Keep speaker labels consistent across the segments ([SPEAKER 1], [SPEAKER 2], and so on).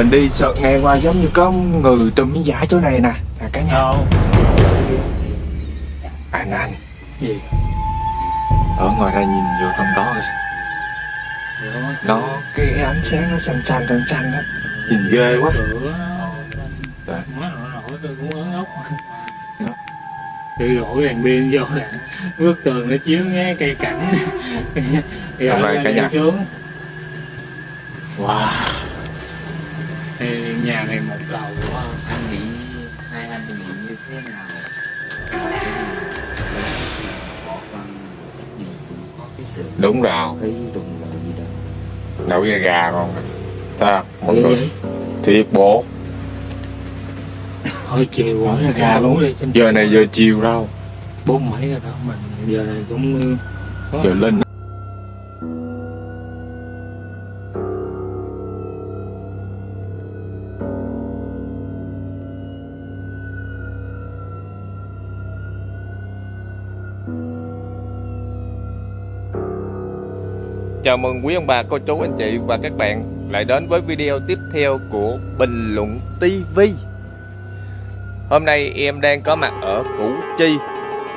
[SPEAKER 1] mình đi sợ nghe qua giống như có người trùm miếng vải chỗ này nè. Nè cả nhà.
[SPEAKER 2] Đâu?
[SPEAKER 1] Anh anh.
[SPEAKER 2] Gì?
[SPEAKER 1] Ở ngoài đây nhìn vô trong đó kìa. Nó cái ánh sáng nó xanh xanh xanh xanh đó. Nhìn ghê quá. Dạ.
[SPEAKER 2] má nổi tôi cũng ớn ốc.
[SPEAKER 1] Dạ.
[SPEAKER 2] tự đổ đèn pin vô nè. Bức tường nó chiếu nghe cây cảnh. Thì ở đây
[SPEAKER 1] cả nhà.
[SPEAKER 2] xuống.
[SPEAKER 1] Wow
[SPEAKER 2] thì nhà này một lầu quá.
[SPEAKER 3] anh nghĩ hai anh nghĩ như thế nào?
[SPEAKER 1] Đúng rồi.
[SPEAKER 3] cái đụng gì
[SPEAKER 1] nấu da gà còn ta mọi
[SPEAKER 3] Ghê
[SPEAKER 1] người.
[SPEAKER 3] vậy?
[SPEAKER 1] thiệt bộ
[SPEAKER 2] thôi chiều
[SPEAKER 1] Bỏ
[SPEAKER 2] rồi,
[SPEAKER 1] ra gà luôn.
[SPEAKER 2] đi,
[SPEAKER 1] giờ này giờ chiều đâu?
[SPEAKER 2] Bốn mấy rồi đó mình giờ này cũng có
[SPEAKER 1] giờ lên Chào mừng quý ông bà, cô chú, anh chị và các bạn lại đến với video tiếp theo của Bình Luận TV. Hôm nay em đang có mặt ở Củ Chi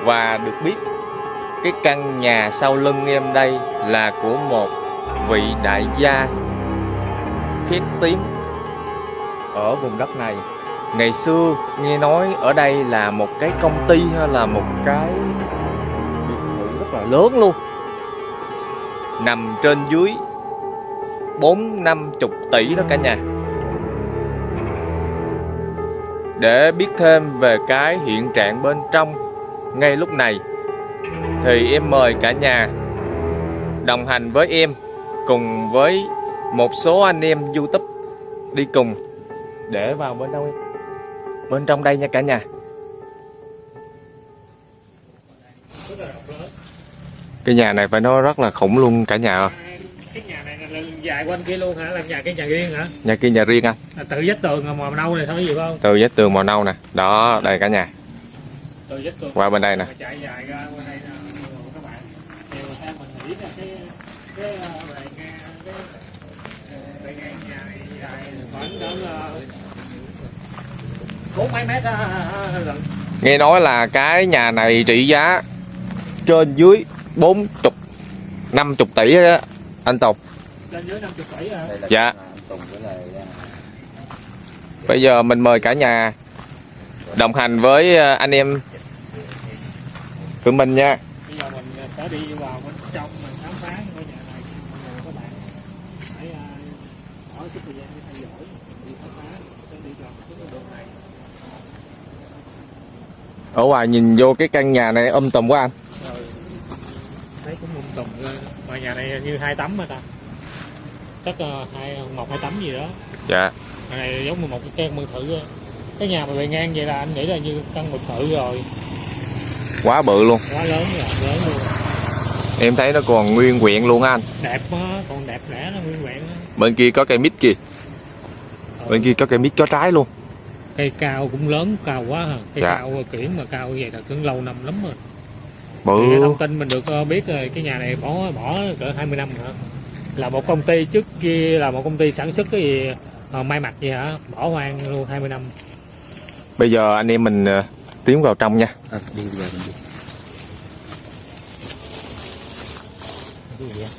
[SPEAKER 1] và được biết cái căn nhà sau lưng em đây là của một vị đại gia khét tiếng ở vùng đất này. Ngày xưa nghe nói ở đây là một cái công ty hay là một cái biệt thự rất là lớn luôn nằm trên dưới bốn năm chục tỷ đó cả nhà. Để biết thêm về cái hiện trạng bên trong ngay lúc này, thì em mời cả nhà đồng hành với em cùng với một số anh em youtube đi cùng. Để vào bên trong em? Bên trong đây nha cả nhà cái nhà này phải nói rất là khủng luôn cả nhà.
[SPEAKER 2] Cái nhà này là dài quanh kia luôn hả? Làm nhà cái nhà riêng hả?
[SPEAKER 1] Nhà kia nhà riêng anh.
[SPEAKER 2] Là tự vách tường mà màu nâu này thôi gì không?
[SPEAKER 1] Từ vách tường màu nâu nè. Đó đây cả nhà.
[SPEAKER 2] Tự
[SPEAKER 1] qua bên đây nè.
[SPEAKER 2] Chạy dài ra bên đây nè. Các bạn. Thì theo mình nghĩ là cái cái ờ, bề ngang cái ờ, bề ngang nhà này dài khoảng cỡ ờ, bốn mấy mét lận.
[SPEAKER 1] Nghe nói là cái nhà này trị giá trên dưới bốn chục năm chục tỷ đó anh
[SPEAKER 2] dưới tỷ hả
[SPEAKER 1] Dạ.
[SPEAKER 3] con, à, à,
[SPEAKER 1] bây giờ mình mời cả nhà đồng hành với ờ, anh em của mình nha.
[SPEAKER 2] Bây giờ mình sẽ đi vào bên trong mình khám phá ngôi nhà này. Rồi các bạn hãy bỏ chút thời gian để theo dõi đi khám phá sẽ đi vào cái đường này.
[SPEAKER 1] Ở ngoài nhìn vô cái căn nhà này âm tùm quá anh
[SPEAKER 2] rồi thấy cũng lung tùng lên mà nhà này như hai tấm mà ta? Chắc ờ, hai một hai tấm gì đó.
[SPEAKER 1] Dạ.
[SPEAKER 2] Nhà này giống như một cái căn biệt thự cái nhà mà bề ngang vậy là anh nghĩ là như căn biệt thự rồi.
[SPEAKER 1] Quá bự luôn.
[SPEAKER 2] Quá lớn rồi lớn luôn.
[SPEAKER 1] Em thấy nó còn nguyên quyện luôn á anh.
[SPEAKER 2] Đẹp á còn đẹp lẽ nó nguyên á.
[SPEAKER 1] bên kia có cây mít kìa. Bên kia có cây mít có trái luôn.
[SPEAKER 2] Cây cao cũng lớn cao quá hả? Cây
[SPEAKER 1] Dạ.
[SPEAKER 2] cao kiển mà cao vậy là cũng lâu năm lắm rồi Thì
[SPEAKER 1] bự
[SPEAKER 2] thông tin mình được ờ, biết rồi cái nhà này bỏ bỏ cỡ 20 năm hả là một công ty trước kia là một công ty sản xuất cái gì ờ, may mặc gì hả? Bỏ hoang luôn 20 năm.
[SPEAKER 1] Bây giờ anh em mình ờ, tiến vào trong nha.
[SPEAKER 3] À, đi mình đi.
[SPEAKER 2] Cái gì vậy?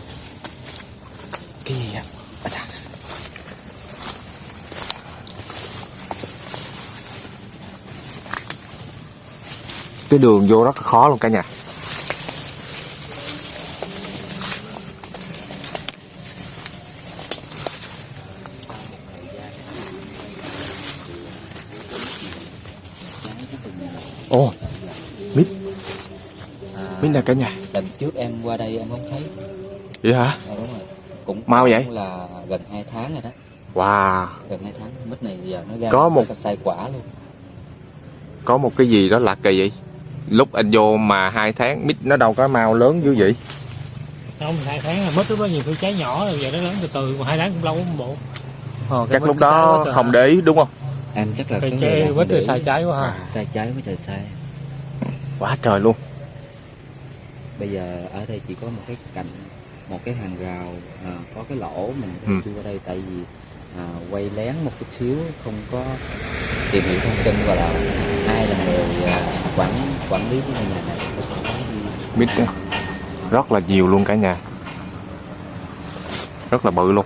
[SPEAKER 1] Cái gì vậy? Cái đường vô rất là khó luôn cả nhà ồ mít
[SPEAKER 3] à,
[SPEAKER 1] mít nè cả nhà.
[SPEAKER 3] Lần trước em qua đây em không thấy.
[SPEAKER 1] Vậy hả?
[SPEAKER 3] À, đúng rồi. Cũng
[SPEAKER 1] Mau vậy?
[SPEAKER 3] cũng là gần 2 tháng rồi đó.
[SPEAKER 1] Wow.
[SPEAKER 3] Gần 2 tháng. Mít này giờ nó ra
[SPEAKER 1] Có một-
[SPEAKER 3] cái sai quả luôn.
[SPEAKER 1] Có một cái gì đó lạ kỳ vậy? Lúc anh vô mà hai tháng mít nó đâu có màu lớn dữ vậy?
[SPEAKER 2] Không hai tháng là mất lúc đó nhiều khi trái nhỏ rồi giờ nó lớn từ từ mà hai tháng cũng lâu lắm bộ. Ờ,
[SPEAKER 1] chắc lúc đó không để ý đúng không?
[SPEAKER 3] Em chắc là cái
[SPEAKER 2] trái quýt sai trái quá ha.
[SPEAKER 3] À, sai trái với trời sai.
[SPEAKER 1] Quá trời luôn
[SPEAKER 3] bây giờ ở đây chỉ có một cái cạnh một cái hàng rào à, có cái lỗ mình
[SPEAKER 1] Ừ.
[SPEAKER 3] chui qua đây tại vì à, quay lén một chút xíu không có tìm hiểu thông tin và là ai là người à, quản quản lý cái ngôi nhà này.
[SPEAKER 1] Mít á, rất là nhiều luôn cả nhà. Rất là bự luôn.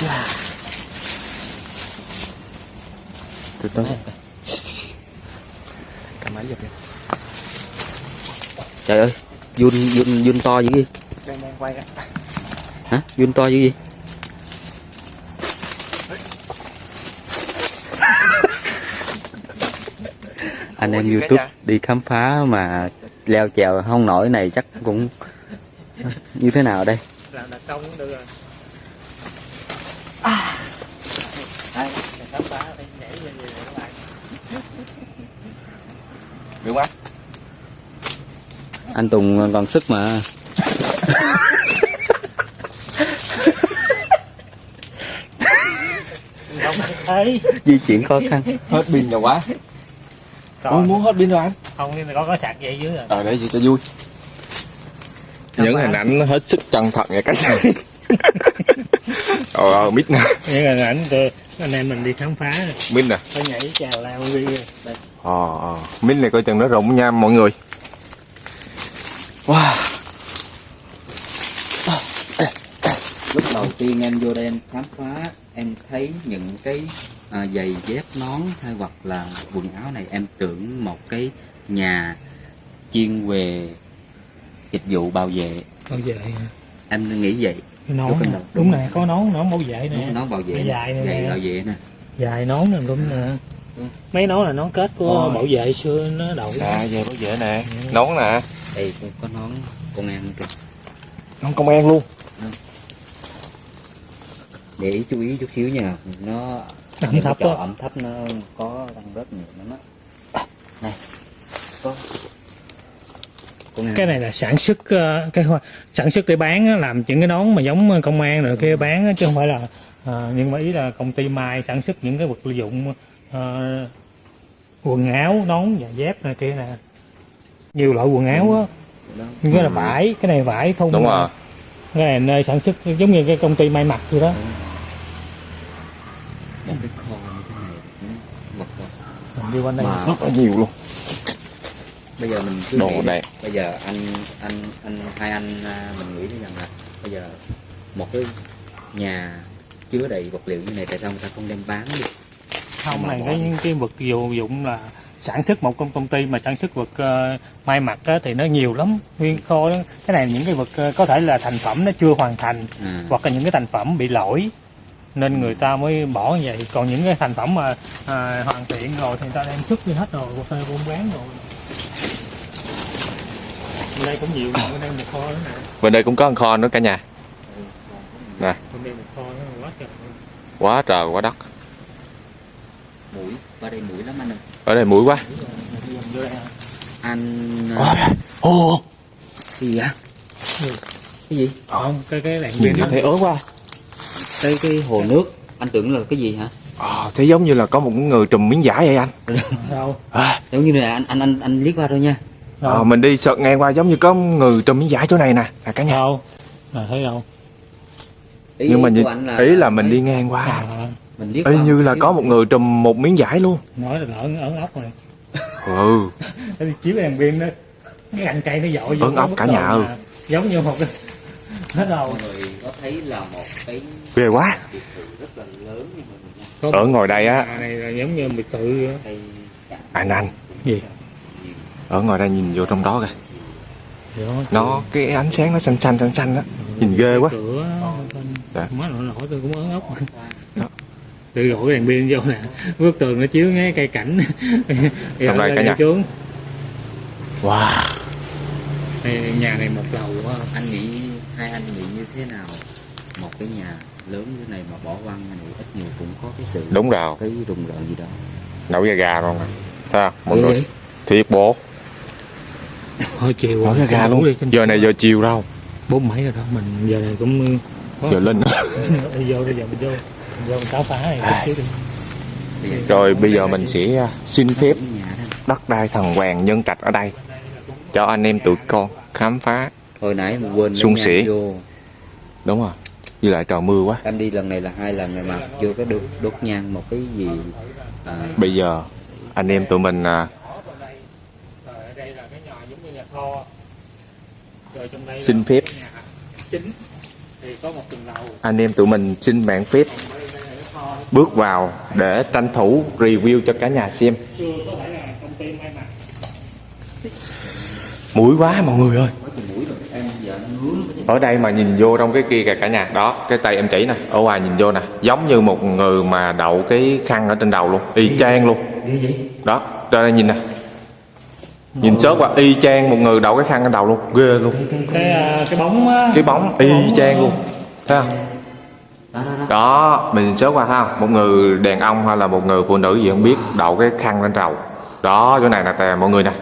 [SPEAKER 1] Chà. từ cầm máy giật đi
[SPEAKER 3] trời ơi run run run to dữ gì
[SPEAKER 2] đang đang quay
[SPEAKER 3] hả? Run to dữ gì anh em
[SPEAKER 1] Ủa
[SPEAKER 3] youtube đi khám phá mà leo trèo không nổi này chắc cũng như thế nào đây?
[SPEAKER 2] Là công cũng được rồi
[SPEAKER 3] Đây.
[SPEAKER 2] Để khám phá phải nhảy về về các bạn
[SPEAKER 1] được quá
[SPEAKER 3] anh Tùng còn sức mà.
[SPEAKER 2] Không
[SPEAKER 3] di chuyển khó khăn.
[SPEAKER 1] Hết pin rồi quá.
[SPEAKER 2] Còn
[SPEAKER 1] muốn hết pin rồi anh?
[SPEAKER 2] Không nhưng mà có có sạc dây dưới rồi.
[SPEAKER 1] Ờ để gì cho vui. Những hình ảnh nó hết sức chân thật nha cả nhà trời ơi mít nè.
[SPEAKER 2] Những hình ảnh tôi anh em mình đi khám phá. Rồi.
[SPEAKER 1] mít nè.
[SPEAKER 2] Phải nhảy trèo lao đi rồi.
[SPEAKER 1] ờ ờ. Mít này coi chừng nó rụng nha mọi người wow
[SPEAKER 3] lúc đầu tiên em vô đây em khám phá em thấy những cái à, giày dép nón hay hoặc là quần áo này em tưởng một cái nhà chuyên về dịch vụ bảo vệ.
[SPEAKER 2] Bảo vệ
[SPEAKER 3] em nghĩ vậy.
[SPEAKER 2] Nón
[SPEAKER 3] Đúng
[SPEAKER 2] đúng nè có nón nón bảo vệ nè.
[SPEAKER 3] Nó, nó bảo vệ
[SPEAKER 2] dài này
[SPEAKER 3] bảo vệ nè.
[SPEAKER 2] Dài nón nè đúng nè.
[SPEAKER 3] Ừ.
[SPEAKER 2] mấy nón là nón kết của
[SPEAKER 1] Ôi.
[SPEAKER 2] bảo vệ xưa nó đậu.
[SPEAKER 1] Nè về bảo vệ nè. Nón nè.
[SPEAKER 3] Đây cũng có nón công an kìa.
[SPEAKER 1] Nón công an luôn
[SPEAKER 3] để ý chú ý chút xíu nha. Nó
[SPEAKER 2] Ẩm thấp á.
[SPEAKER 3] ẩm thấp nó có đang rất nhiều lắm á. Này có.
[SPEAKER 2] Cái này là sản xuất ờ, cái hoa- sản xuất để bán á, làm những cái nón mà giống công an rồi kia bán á, chứ không phải là ờ, nhưng mà ý là công ty mai sản xuất những cái vật dụng ờ, quần áo nón và dép này kia nè. Nhiều loại quần áo á.
[SPEAKER 3] Đó.
[SPEAKER 2] Nhưng cái là vải cái này vải thun
[SPEAKER 1] đúng rồi.
[SPEAKER 2] Cái này nơi sản xuất giống như cái công ty may mặc vậy đó
[SPEAKER 3] một cái kho như thế này cũng vật vật
[SPEAKER 2] mình đi quanh đây.
[SPEAKER 3] Mà
[SPEAKER 1] rất là nhiều luôn.
[SPEAKER 3] bây giờ mình cứ
[SPEAKER 1] đồ
[SPEAKER 3] nghĩ
[SPEAKER 1] đẹp.
[SPEAKER 3] bây giờ anh anh anh hai anh à, mình nghĩ rằng là bây giờ một cái nhà chứa đầy vật liệu như này tại sao người ta không đem bán đi?
[SPEAKER 2] Không
[SPEAKER 3] mà
[SPEAKER 2] này cái cái vật dụng dụng là sản xuất một công công ty mà sản xuất vật ờ, may mặc á, thì nó nhiều lắm. Nguyên kho đó cái này những cái vật ờ, có thể là thành phẩm nó chưa hoàn thành
[SPEAKER 3] à,
[SPEAKER 2] hoặc là những cái thành phẩm bị lỗi nên người ta mới bỏ như vậy. Còn những cái thành phẩm mà à, hoàn thiện rồi thì người ta đem xuất đi hết rồi hồ sơ buôn bán rồi. Bên đây cũng nhiều mà bên đây một kho nữa nè.
[SPEAKER 1] Bên đây cũng có con kho nữa cả nhà. Nè.
[SPEAKER 2] Bên đây một kho nữa quá trời
[SPEAKER 1] quá trời quá đất.
[SPEAKER 3] Mũi qua đây mũi lắm anh ơi.
[SPEAKER 1] Ở đây mũi quá.
[SPEAKER 3] Anh à,
[SPEAKER 1] ô
[SPEAKER 3] cái gì á
[SPEAKER 2] Ừ.
[SPEAKER 3] cái gì?
[SPEAKER 2] Không cái cái đèn
[SPEAKER 1] nhìn
[SPEAKER 2] pin
[SPEAKER 1] thấy ớn quá
[SPEAKER 3] cái cái hồ nước anh tưởng là cái gì hả?
[SPEAKER 1] Ờ thế giống như là có một người trùm miếng vải vậy anh.
[SPEAKER 2] Đâu?
[SPEAKER 1] À,
[SPEAKER 3] giống như là anh anh anh anh liếc qua thôi nha.
[SPEAKER 1] Ờ,
[SPEAKER 2] đâu
[SPEAKER 1] mình đi sợt ngang qua giống như có người trùm miếng vải chỗ này nè nè cả nhà.
[SPEAKER 2] Đâu? À, thấy đâu?
[SPEAKER 3] Ý,
[SPEAKER 1] nhưng mà
[SPEAKER 3] của
[SPEAKER 1] nhìn
[SPEAKER 3] anh là
[SPEAKER 1] ý là mình đi ngang qua.
[SPEAKER 2] À,
[SPEAKER 3] mình liếc
[SPEAKER 1] y
[SPEAKER 3] qua
[SPEAKER 1] như là có một người trùm một miếng vải luôn.
[SPEAKER 2] Nói là lợn ẩn ốc rồi
[SPEAKER 1] ừ.
[SPEAKER 2] Đi chiếu đèn pin đó. Cái cành cây nó dội cái
[SPEAKER 1] ốc cả nhà ơi.
[SPEAKER 2] mà giống như một cái hết đâu
[SPEAKER 3] mọi người có thấy là một cái
[SPEAKER 1] ghê quá.
[SPEAKER 3] Biệt thự rất là lớn như mọi người nha
[SPEAKER 2] Có
[SPEAKER 1] ở ngồi đây á.
[SPEAKER 2] Nhà này là giống như biệt thự vậy.
[SPEAKER 3] cây
[SPEAKER 1] anh anh.
[SPEAKER 2] Gì?
[SPEAKER 1] Ở ngồi đây nhìn vô trong đó kìa.
[SPEAKER 2] Không?
[SPEAKER 1] nó cái ánh sáng nó xanh xanh xanh xanh đó nhìn ghê quá.
[SPEAKER 2] Cửa
[SPEAKER 1] Dạ.
[SPEAKER 2] má nổi nổi tôi cũng ớn ốc.
[SPEAKER 1] Đó.
[SPEAKER 2] tự gọi cái đèn pin vô nè. Bức tường nó chiếu ngay cây cảnh. Thì
[SPEAKER 1] Trong
[SPEAKER 2] ở
[SPEAKER 1] đây cả nhà.
[SPEAKER 2] xuống.
[SPEAKER 1] Wow.
[SPEAKER 2] Đây, nhà này một lầu quá.
[SPEAKER 3] Anh nghĩ hai anh nghĩ như thế nào? Một cái nhà lớn như này mà bỏ hoang này ít nhiều cũng có cái sự
[SPEAKER 1] đúng rồi.
[SPEAKER 3] cái rùng rợn gì đó.
[SPEAKER 1] Nấu da gà luôn. Thấy không? Mọi người
[SPEAKER 3] vậy?
[SPEAKER 1] thiệt bộ
[SPEAKER 2] thôi chiều
[SPEAKER 1] nấu da gà luôn.
[SPEAKER 2] đi,
[SPEAKER 1] giờ này giờ chiều đâu?
[SPEAKER 2] Bốn mấy rồi đó mình giờ này cũng có
[SPEAKER 1] giờ lên.
[SPEAKER 2] đi vô bây giờ mình vô. Mình vô mình khám phá này
[SPEAKER 1] À.
[SPEAKER 2] chút xíu đi.
[SPEAKER 1] Rồi bây giờ mình sẽ à, xin phép đất đai thần hoàng nhân trạch ở đây cho anh em tụi con khám phá
[SPEAKER 3] hồi nãy mà quên
[SPEAKER 1] Sung sỉ.
[SPEAKER 3] vô
[SPEAKER 1] đúng rồi với lại trời mưa quá.
[SPEAKER 3] Em đi lần này là hai lần này mà chưa có được đốt nhang một cái gì à,
[SPEAKER 1] bây giờ anh em tụi mình à,
[SPEAKER 2] Rồi rồi
[SPEAKER 1] xin phép. Anh em tụi mình xin bạn phép bước vào để tranh thủ review cho cả nhà xem. Mũi quá mọi người ơi ở đây mà nhìn vô trong cái kia kìa cả nhà. Đó cái tay em chỉ nè ở ngoài nhìn vô nè. Giống như một người mà đậu cái khăn ở trên đầu luôn y chang luôn. Đó ra đây nhìn nè. Nhìn sớt qua y chang một người đậu cái khăn trên đầu luôn. Ghê luôn.
[SPEAKER 2] cái à, cái bóng á,
[SPEAKER 1] cái bóng y chang luôn. Thấy không?
[SPEAKER 3] Đó đó đó.
[SPEAKER 1] Đó mình sớt qua thấy không? Một người đàn ông hay là một người phụ nữ gì không biết đậu cái khăn lên đầu. Đó chỗ này nè tè mọi người nè.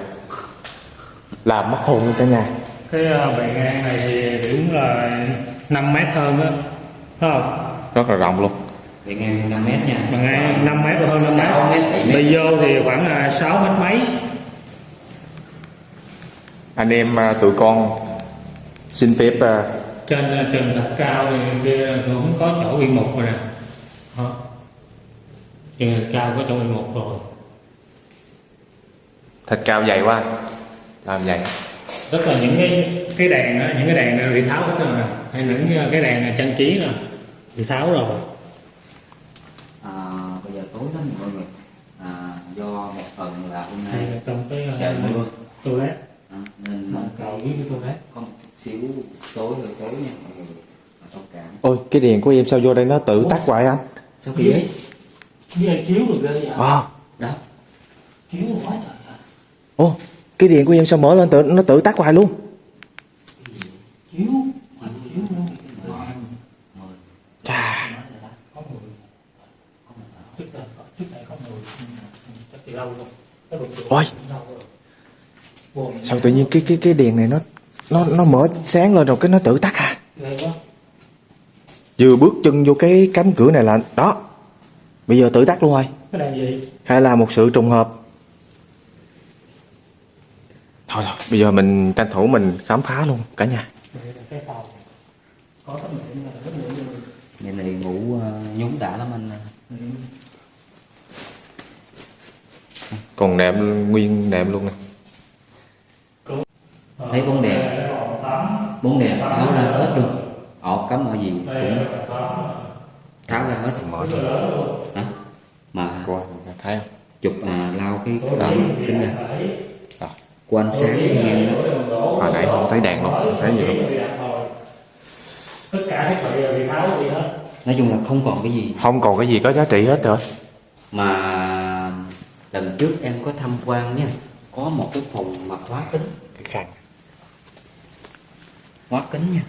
[SPEAKER 1] Làm mất hồn cả nhà
[SPEAKER 2] cái à, bề ngang này thì đúng là 5 mét hơn á Thấy không?
[SPEAKER 1] Rất là rộng luôn.
[SPEAKER 3] Bề ngang 5 mét nha.
[SPEAKER 2] Bề ngang 5 mét hơn 5
[SPEAKER 3] Sáu mét,
[SPEAKER 2] mét. Đi vô thì khoảng à, 6 mét mấy.
[SPEAKER 1] Anh em à, tụi con xin phép à,
[SPEAKER 2] trên trần thật cao thì kia cũng có chỗ yên mục rồi nè. Đó. trần thật cao có chỗ yên mục rồi.
[SPEAKER 1] Thịt cao dày quá làm vậy
[SPEAKER 2] rất là những cái cái đèn á, những cái đèn này bị tháo hết rồi nè hay những cái đèn trang trí nè bị tháo rồi.
[SPEAKER 3] À, bây giờ tối lắm mọi người. À, do một phần là hôm nay
[SPEAKER 2] trong cái
[SPEAKER 3] trời mưa.
[SPEAKER 2] toilet.
[SPEAKER 3] À, nên
[SPEAKER 2] cầu với cái toilet.
[SPEAKER 3] có một chút xíu tối hơi tối nha mọi người.
[SPEAKER 1] Ôi cái đèn của em sao vô đây nó tự tắt hoài anh?
[SPEAKER 3] Sao kỳ
[SPEAKER 2] với lại chiếu rồi ghê vậy?
[SPEAKER 1] À,
[SPEAKER 3] đó.
[SPEAKER 2] Chiếu rồi quá trời ạ.
[SPEAKER 1] ô cái đèn của em sao mở lên tự nó tự tắt hoài luôn. Chà. Ôi. Sao tự nhiên cái cái cái đèn này nó nó nó mở sáng lên rồi cái nó tự tắt à? Vừa bước chân vô cái cánh cửa này là đó. Bây giờ tự tắt luôn rồi. Hay là một sự trùng hợp thôi thôi bây giờ mình tranh thủ mình khám phá luôn cả nhà.
[SPEAKER 3] Ngày này ngủ uh, nhúng đã lắm anh.
[SPEAKER 1] Còn nệm nguyên nệm luôn nè.
[SPEAKER 3] Thấy bóng đèn. Bóng đèn tháo ra hết luôn. Ọt cắm ở gì cũng tháo ra hết.
[SPEAKER 1] Mở
[SPEAKER 3] đó. mà
[SPEAKER 1] thấy không?
[SPEAKER 3] chụp à, lao cái cái kính ra. Của ánh sáng anh em. Đó.
[SPEAKER 1] hồi nãy không thấy đèn luôn không thấy gì luôn.
[SPEAKER 2] Tất cả bị đều bị tháo đi hết
[SPEAKER 3] nói chung là không còn cái gì.
[SPEAKER 1] Không còn cái gì có giá trị hết rồi.
[SPEAKER 3] Mà lần trước em có tham quan nha có một cái phòng mặt hóa kính.
[SPEAKER 1] Cái khăn.
[SPEAKER 3] Hóa kính nha.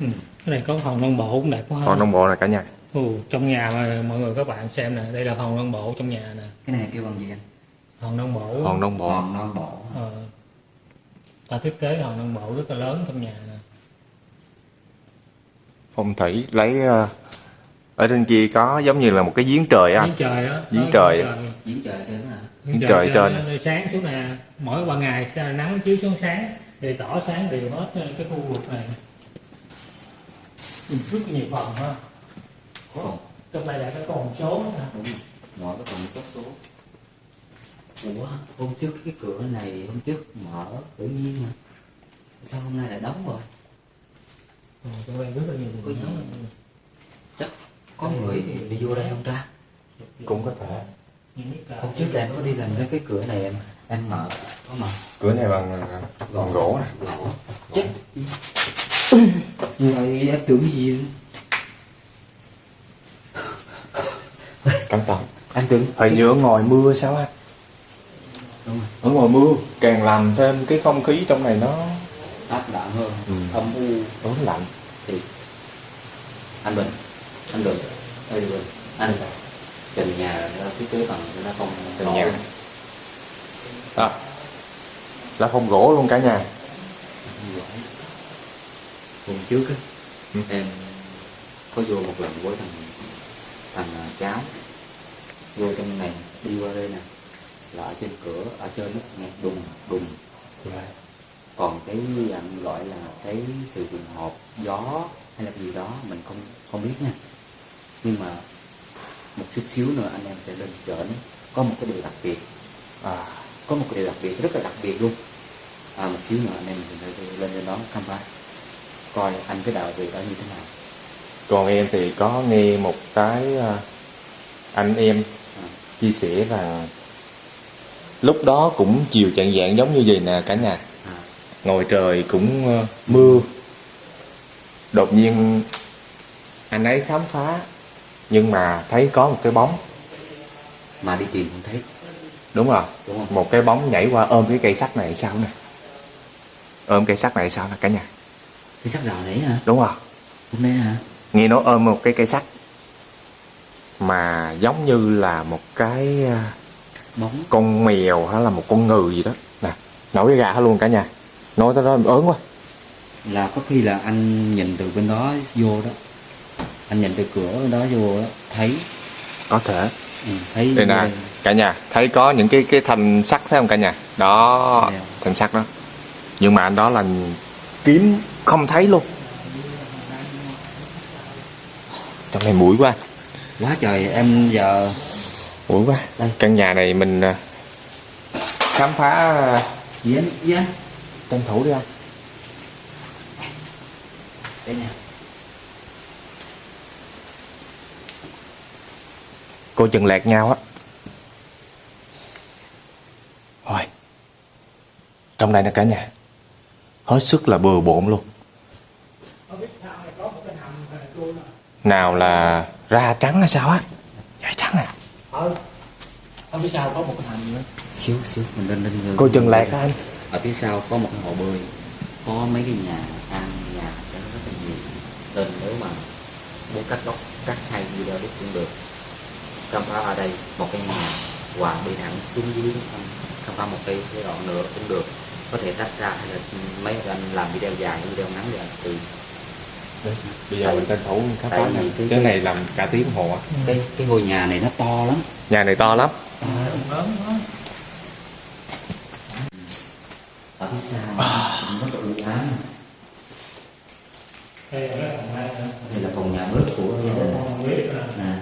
[SPEAKER 2] Ừ. cái này có hòn non bộ cũng đẹp quá
[SPEAKER 1] còn nông bộ này cả nhà.
[SPEAKER 2] Ừ, trong nhà mà mọi người các bạn xem nè đây là hòn non bộ trong nhà nè.
[SPEAKER 3] Cái này kêu bằng gì anh
[SPEAKER 2] hòn non bộ
[SPEAKER 1] hòn nông bộ.
[SPEAKER 3] Hòn non bộ.
[SPEAKER 2] Ờ, ta thiết kế hòn non bộ rất là lớn trong nhà nè.
[SPEAKER 1] Phong thủy lấy ờ, ở trên kia có giống như là một cái giếng trời á.
[SPEAKER 2] Giếng trời đó
[SPEAKER 1] Giếng trời.
[SPEAKER 3] giếng trời trên hả?
[SPEAKER 2] Giếng
[SPEAKER 1] trời trên.
[SPEAKER 2] nơi sáng xuống nè. Mỗi ban ngày là nắng chiếu xuống sáng thì tỏ sáng đều hết cái khu vực này. Nhìn rất nhiều phòng ha.
[SPEAKER 3] Còn
[SPEAKER 2] trong này là cái con số nè
[SPEAKER 3] đúng rồi. Mọi cái phòng có số ủa hôm trước cái cửa này hôm trước mở tự nhiên mà. Sao hôm nay lại đóng rồi?
[SPEAKER 2] Ừ, trong đây rất là nhiều
[SPEAKER 3] Có
[SPEAKER 2] người
[SPEAKER 3] gì?
[SPEAKER 2] nói.
[SPEAKER 3] chắc có người đi vô đây không ta?
[SPEAKER 1] Cũng có thể.
[SPEAKER 3] Hôm trước là em có đi làm cái cái cửa này em em mở có mở.
[SPEAKER 1] Cửa này bằng ờ, bằng gỗ nè.
[SPEAKER 3] Gỗ. Chết. Rồi em tưởng gì?
[SPEAKER 1] Cẩn thận.
[SPEAKER 3] Anh tưởng
[SPEAKER 1] hình như ở ngoài mưa sao anh
[SPEAKER 3] đúng rồi.
[SPEAKER 1] Ở ngoài mưa. Càng làm thêm cái không khí trong này nó
[SPEAKER 3] áp đạm hơn
[SPEAKER 1] Ừ.
[SPEAKER 3] âm u.
[SPEAKER 1] Ớn lạnh.
[SPEAKER 3] Thì anh bình anh bình ơi bình anh trần nhà nó thiết kế bằng nó không
[SPEAKER 1] Trần nhà. đó là phòng gỗ luôn cả nhà.
[SPEAKER 3] Hôm trước á
[SPEAKER 1] Ừ.
[SPEAKER 3] em có vô một lần với thằng thằng à, cháu. Vô trong này đi qua đây nè là ở trên cửa ở trên nó nghe đùng đùng. Còn cái anh gọi là cái sự trùng hợp gió hay là gì đó mình không không biết nha. Nhưng mà một chút xíu nữa anh em sẽ lên trển có một cái điều đặc biệt. À, có một cái điều đặc biệt rất là đặc biệt luôn. À, một xíu nữa anh em mình sẽ lên lên đó khám phá. Coi anh cái đạo về đó như thế nào.
[SPEAKER 1] Còn em thì có nghe một cái à, anh em
[SPEAKER 3] à,
[SPEAKER 1] chia sẻ là lúc đó cũng chiều chạng dạng giống như vậy nè cả nhà. Ngồi trời cũng ờ, mưa. Đột nhiên anh ấy khám phá nhưng mà thấy có một cái bóng.
[SPEAKER 3] Mà đi tìm không thấy.
[SPEAKER 1] Đúng rồi.
[SPEAKER 3] Đúng không?
[SPEAKER 1] Một cái bóng nhảy qua ôm cái cây sắt này sao nè? Ôm cây sắt này sao nè cả nhà?
[SPEAKER 3] Cái sắc rào đấy hả?
[SPEAKER 1] Đúng rồi.
[SPEAKER 3] Hôm nay hả?
[SPEAKER 1] Nghe nói ôm một cái cây sắt mà giống như là một cái à,
[SPEAKER 3] bóng.
[SPEAKER 1] Con mèo hay là một con ngừ gì đó. Nè nổi cái gà hết luôn cả nhà. Nói tới đó em ớn quá.
[SPEAKER 3] Là có khi là anh nhìn từ bên đó vô đó. Anh nhìn từ cửa bên đó vô đó thấy.
[SPEAKER 1] Có thể.
[SPEAKER 3] Ừ, thấy
[SPEAKER 1] đây nè cả nhà thấy có những cái cái thanh sắt thấy không cả nhà? Đó
[SPEAKER 3] Dạ.
[SPEAKER 1] thanh sắt đó. Nhưng mà anh đó là kiếm không thấy luôn. Trong này mũi quá.
[SPEAKER 3] Quá trời em giờ
[SPEAKER 1] mũi quá
[SPEAKER 3] Đây.
[SPEAKER 1] căn nhà này mình à, khám phá à,
[SPEAKER 3] anh gì anh
[SPEAKER 1] tranh thủ đi anh
[SPEAKER 3] đây nè.
[SPEAKER 1] Cô chừng lẹt nhau á. Thôi trong đây nè cả nhà. Hết sức là bừa bộn luôn. Nào là ra trắng hay sao á? Dạ trắng nè
[SPEAKER 2] ở phía sau có một cái thành nữa.
[SPEAKER 3] Xíu xíu mình lên lên
[SPEAKER 1] cô chừng á anh?
[SPEAKER 3] Ở phía sau có một cái hồ bơi. Có mấy cái nhà ăn nhà cái rất là nhiều. Nên nếu mà muốn cắt tóc cắt hai video đúc cũng được. Khám phá ở đây một cái nhà và đi thẳng xuống dưới khám phá một cái cái đoạn nữa cũng được. Có thể tách ra hay là mấy anh làm video dài video ngắn thì anh tùy
[SPEAKER 1] bây giờ mình tranh thủ khám phá
[SPEAKER 3] Tại vì cái-
[SPEAKER 1] cái này làm cả tiếng hồ á.
[SPEAKER 3] cái cái ngôi nhà này nó to lắm.
[SPEAKER 1] Nhà này to lắm.
[SPEAKER 2] Lớn quá.
[SPEAKER 3] Ở phía sau cũng rất là u ám
[SPEAKER 2] đây là
[SPEAKER 3] phòng nhà bếp của gia đình. Nè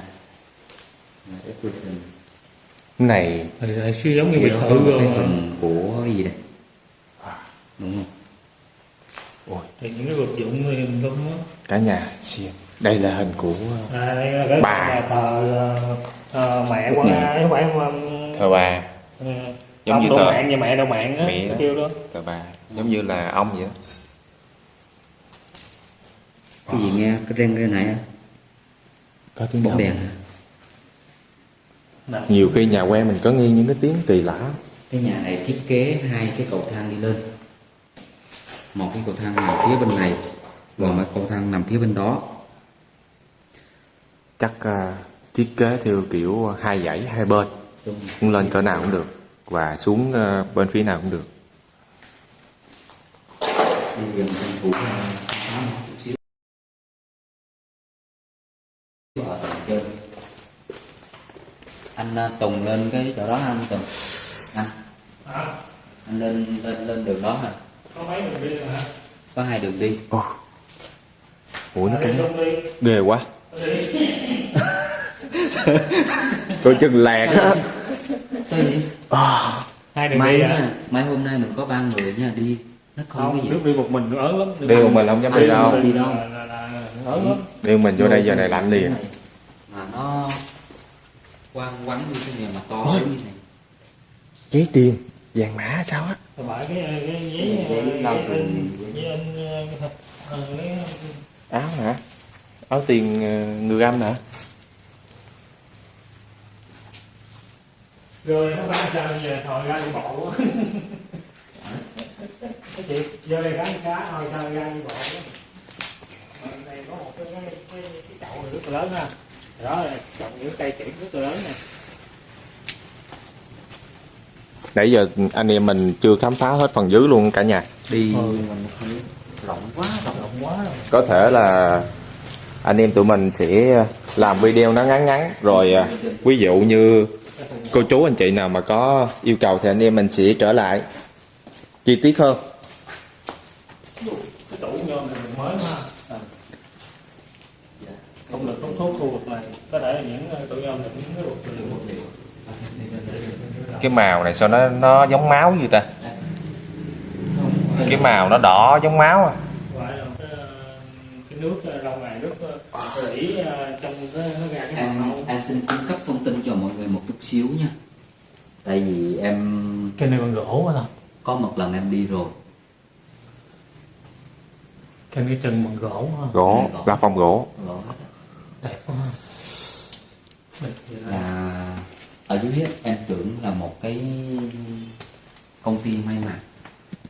[SPEAKER 3] Nè, cái quy trình
[SPEAKER 1] này
[SPEAKER 2] là suy giống như biệt
[SPEAKER 3] nó
[SPEAKER 2] thự
[SPEAKER 3] có cái
[SPEAKER 2] rồi
[SPEAKER 3] phần của gì đây? Đúng không?
[SPEAKER 1] Ôi
[SPEAKER 2] thì những cái vật dụng thì mình không
[SPEAKER 1] cả nhà xem đây là hình của
[SPEAKER 2] à, đây là cái
[SPEAKER 1] Bà.
[SPEAKER 2] nhà thờ ờ, ờ, mẹ quan a không phải mà
[SPEAKER 1] thờ bà.
[SPEAKER 2] ừ,
[SPEAKER 1] Giống
[SPEAKER 2] ông
[SPEAKER 1] như thờ-
[SPEAKER 2] mạng và mẹ đậu mạng á
[SPEAKER 1] Mẹ đó.
[SPEAKER 2] kêu đó.
[SPEAKER 1] Thờ bà. Giống như là ông vậy đó.
[SPEAKER 3] Cái gì nghe cái reng reng này á?
[SPEAKER 1] Có tiếng
[SPEAKER 3] bóng đèn
[SPEAKER 1] nhiều khi nhà quen mình có nghe những cái tiếng kỳ lạ
[SPEAKER 3] cái nhà này thiết kế hai cái cầu thang đi lên. Một cái cầu thang nằm phía bên này và một cầu thang nằm phía bên đó.
[SPEAKER 1] Chắc à, thiết kế theo kiểu hai dãy hai bên. Cũng lên cỡ nào cũng được và xuống à, bên phía nào cũng được.
[SPEAKER 3] Thủ anh à, Tùng lên cái chỗ đó ha, anh Tùng? Anh.
[SPEAKER 2] À,
[SPEAKER 3] anh lên lên lên đường đó hả?
[SPEAKER 2] Có mấy người đi hả?
[SPEAKER 3] Có hai đường đi.
[SPEAKER 1] Ồ. ủa nó cắn
[SPEAKER 2] đi.
[SPEAKER 1] Ghê quá. Coi chừng lẹt á
[SPEAKER 3] sao vậy?
[SPEAKER 2] Hai đường
[SPEAKER 3] mai
[SPEAKER 2] đi
[SPEAKER 3] nha mai hôm nay mình có ba người nha đi. Nó không,
[SPEAKER 2] không
[SPEAKER 3] cái gì.
[SPEAKER 2] nước đi một mình nó ớn lắm.
[SPEAKER 1] Đi một mình không dám đi đâu.
[SPEAKER 3] Đi đâu?
[SPEAKER 2] là, là, là, ớn lắm.
[SPEAKER 1] Đi mình vô đây giờ này lạnh liền.
[SPEAKER 3] Mà nó quăng quắn như thế này mà to đến như này.
[SPEAKER 1] Giấy tiền vàng mã sao á?
[SPEAKER 2] Cái cái giấy
[SPEAKER 3] Giấy
[SPEAKER 2] giấy giấy giấy ờ, ờ, cái
[SPEAKER 1] áo hả? Áo tiền à, người âm hả
[SPEAKER 2] rồi nó bán sao giờ thôi ra đi bộ? Cái chị vô đây gắn cá thôi sao ra đi bộ. Ở đây có một cái cái cái, cái chậu này rất là lớn ha. Đó là trồng những cây kiển rất là lớn nè.
[SPEAKER 1] Nãy giờ anh em mình chưa khám phá hết phần dưới luôn cả nhà.
[SPEAKER 3] Đi
[SPEAKER 2] Ừ.
[SPEAKER 3] không rộng quá rộng
[SPEAKER 2] quá rồi.
[SPEAKER 1] Có thể là anh em tụi mình sẽ làm video nó ngắn ngắn rồi à, ví dụ như cô chú anh chị nào mà có yêu cầu thì anh em mình sẽ trở lại. Chi tiết hơn.
[SPEAKER 2] Cái tủ nhôm này mình mới ha. À. không được tốn thuốc khu vực này. Có thể những ờ, tủ nhôm vật liệu
[SPEAKER 1] cái màu này sao nó nó giống máu như ta cái màu nó đỏ giống máu à.
[SPEAKER 2] Là ờ, cái nước ờ, lâu ngày nước ờ, rỉ trong cái nó ra cái
[SPEAKER 3] em
[SPEAKER 2] màu.
[SPEAKER 3] em xin cung cấp thông tin cho mọi người một chút xíu nha. Tại vì em
[SPEAKER 2] cái này bằng gỗ quá thôi
[SPEAKER 3] có một lần em đi rồi.
[SPEAKER 2] Cái cái chân bằng gỗ ha
[SPEAKER 1] gỗ lá phong gỗ.
[SPEAKER 3] Hết á.
[SPEAKER 2] đẹp quá
[SPEAKER 3] là ở dưới em tưởng là một cái công ty may mặc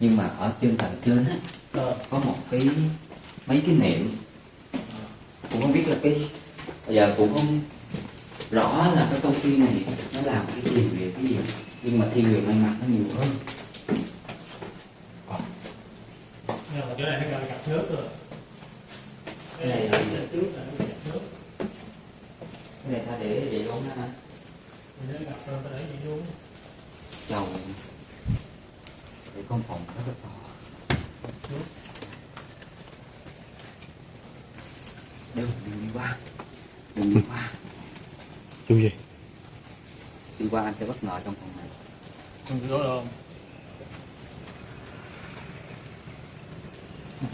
[SPEAKER 3] nhưng mà ở trên tầng trên á
[SPEAKER 2] Ờ,
[SPEAKER 3] có một cái mấy cái niệm cũng không biết là cái bây giờ cũng không rõ là cái công ty này nó làm cái gì về cái gì. Nhưng mà thiên về may mặc nó nhiều hơn.
[SPEAKER 2] Nhưng mà chỗ này nó gặp nước rồi. Cái này là trước là nó gặp nước
[SPEAKER 3] cái này ta để vậy luôn ha.
[SPEAKER 2] Nó để
[SPEAKER 3] con phòng rất là to. Đừng đừng đi qua. Đừng đi qua.
[SPEAKER 1] Chú gì?
[SPEAKER 3] Đi qua anh sẽ bất ngờ trong phòng này.
[SPEAKER 2] Không có đâu.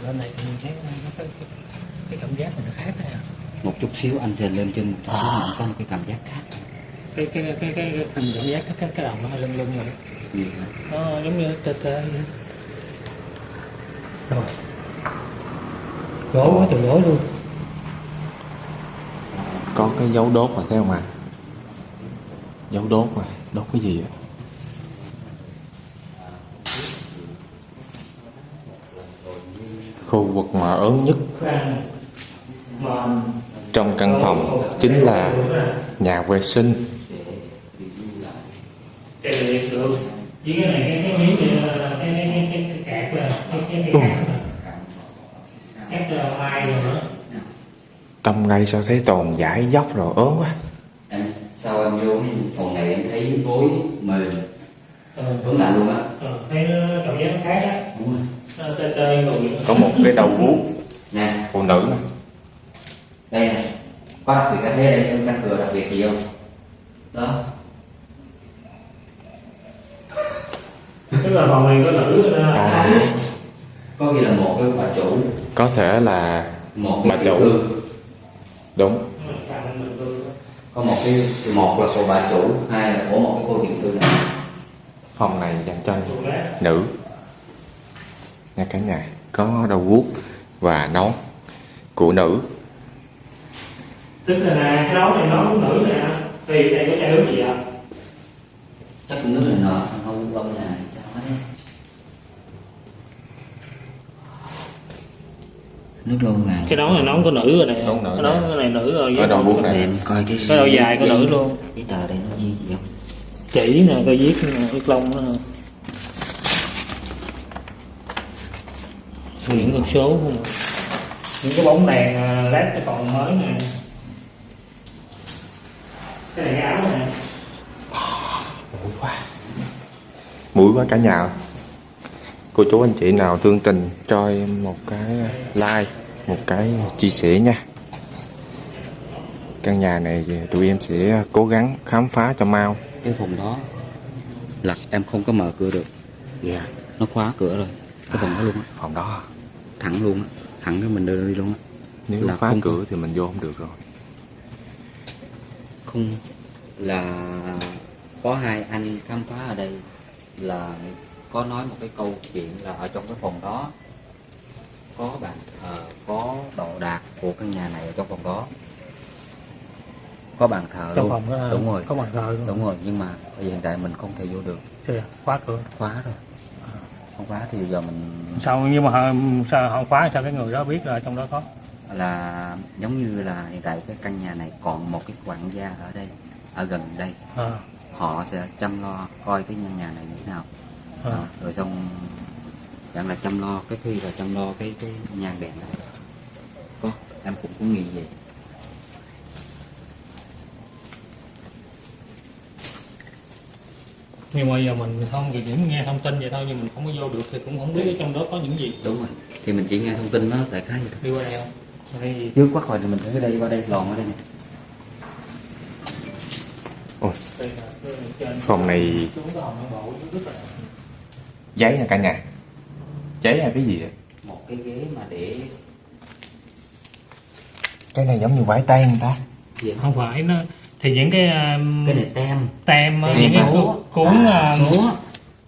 [SPEAKER 2] Lên này thì mình thấy nó cái, cảm giác này nó khác nè
[SPEAKER 3] một chút xíu anh sẽ lên trên một chút xíu anh có một cái cảm giác khác.
[SPEAKER 2] Cái cái cái cái, cái, cái cảm giác cái cái, cái đầu nó hơi lưng lưng rồi
[SPEAKER 3] gì hả?
[SPEAKER 2] nó giống như tê tê vậy. rồi gỗ quá trời gỗ luôn
[SPEAKER 1] có cái dấu đốt mà, thấy không anh dấu đốt mà, đốt cái gì vậy khu vực mà ớn nhất trong căn phòng chính là nhà vệ sinh
[SPEAKER 2] cái này được với cái này cái cái miếng này là cái cái cái cái cái cạc là cái cái cái cạc là cạc là mai rồi nữa
[SPEAKER 1] trong đây sao thấy toàn giải dốc rồi ớn quá.
[SPEAKER 3] Em sau em vô cái phòng này em thấy gối mềm?
[SPEAKER 2] Ờ.
[SPEAKER 3] Hướng lại luôn á.
[SPEAKER 2] Ờ, thấy cảm giác nó khác á
[SPEAKER 3] đúng rồi.
[SPEAKER 2] Nó tê tê rồi
[SPEAKER 1] có một cái đầu vuốt
[SPEAKER 3] nè.
[SPEAKER 1] Phụ nữ. Nè.
[SPEAKER 3] đây này có đặc biệt cái thế đây em căn cửa đặc biệt gì không? Đó.
[SPEAKER 2] Tức là phòng này có nữ
[SPEAKER 1] À.
[SPEAKER 3] có khi là một cái bà chủ.
[SPEAKER 1] Có thể là
[SPEAKER 3] một
[SPEAKER 1] Bà chủ. Đúng.
[SPEAKER 3] Có một cái một là của bà chủ hai là của một cái cô tiểu thư này
[SPEAKER 1] phòng này dành cho nữ. Nha cả nhà có đầu vuốt và nón của nữ.
[SPEAKER 2] Tức là nè cái nón này nón nữ nè thì đây có chai nước gì ạ?
[SPEAKER 3] Chắc cũng nước này nọ không không là sao đấy nước lâu ngày
[SPEAKER 2] cái nón này nón của nữ rồi nè.
[SPEAKER 1] Nón nữ
[SPEAKER 2] cái nón
[SPEAKER 1] nè.
[SPEAKER 2] này nữ rồi
[SPEAKER 1] Ở đầu vuốt này.
[SPEAKER 3] em coi cái
[SPEAKER 2] cái đầu dài của nữ luôn.
[SPEAKER 3] giấy tờ đây nó gì gì không?
[SPEAKER 2] Chỉ nè coi viết viết lông đó những con số không à. những cái bóng đèn à, led nó còn mới nè. Cái này cái áo nè.
[SPEAKER 1] Mũi quá. Mũi quá cả nhà cô chú anh chị nào thương tình cho em một cái like một cái chia sẻ nha. Căn nhà này thì tụi em sẽ cố gắng khám phá cho mau.
[SPEAKER 3] Cái phòng đó lật em không có mở cửa được.
[SPEAKER 1] Dạ.
[SPEAKER 3] Nó khóa cửa rồi cái phòng đó luôn á.
[SPEAKER 1] Phòng đó.
[SPEAKER 3] Thẳng luôn á thẳng cho mình đưa đi luôn á.
[SPEAKER 1] Nếu
[SPEAKER 3] Là
[SPEAKER 1] phá
[SPEAKER 3] không
[SPEAKER 1] cửa thì mình vô không được rồi.
[SPEAKER 3] Không là có hai anh khám phá ở đây là có nói một cái câu chuyện là ở trong cái phòng đó có bàn thờ có đồ đạc của căn nhà này ở trong phòng đó. Có bàn thờ
[SPEAKER 2] trong
[SPEAKER 3] luôn.
[SPEAKER 2] phòng đó
[SPEAKER 3] đúng rồi.
[SPEAKER 2] có bàn thờ luôn.
[SPEAKER 3] Đúng rồi nhưng mà hiện tại mình không thể vô được.
[SPEAKER 2] Khóa cửa.
[SPEAKER 3] Khóa rồi. Không khóa thì giờ mình
[SPEAKER 2] sao nhưng mà sao họ khóa sao cái người đó biết là trong đó có?
[SPEAKER 3] Là giống như là hiện tại cái căn nhà này còn một cái quản gia ở đây ở gần đây.
[SPEAKER 2] À,
[SPEAKER 3] họ sẽ chăm lo coi cái nhà này như thế nào
[SPEAKER 2] à.
[SPEAKER 3] Rồi xong chẳng là chăm lo cái khi là chăm lo cái cái nhang đèn này có em cũng cũng nghĩ vậy.
[SPEAKER 2] Nhưng mà giờ mình không thì chỉ nghe thông tin vậy thôi nhưng mình không có vô được thì cũng không biết ở trong đó có những gì.
[SPEAKER 3] Đúng rồi. Thì mình chỉ nghe thông tin nó đại khái vậy thôi.
[SPEAKER 2] Đi qua đây không? Đây. Gì
[SPEAKER 3] trước quát rồi thì mình tới đây qua đây lòn ở đây nè.
[SPEAKER 1] Ôi,
[SPEAKER 2] đây là cái trên
[SPEAKER 1] phòng này
[SPEAKER 2] nó là
[SPEAKER 1] giấy nè cả nhà? Giấy hay cái gì vậy?
[SPEAKER 3] một cái ghế mà để
[SPEAKER 1] cái này giống như vải tay người ta.
[SPEAKER 3] Gì
[SPEAKER 2] không phải nó thì những cái um,
[SPEAKER 3] cái này tem.
[SPEAKER 2] tem uh,
[SPEAKER 3] Tem
[SPEAKER 2] những cái cuốn
[SPEAKER 3] À, số.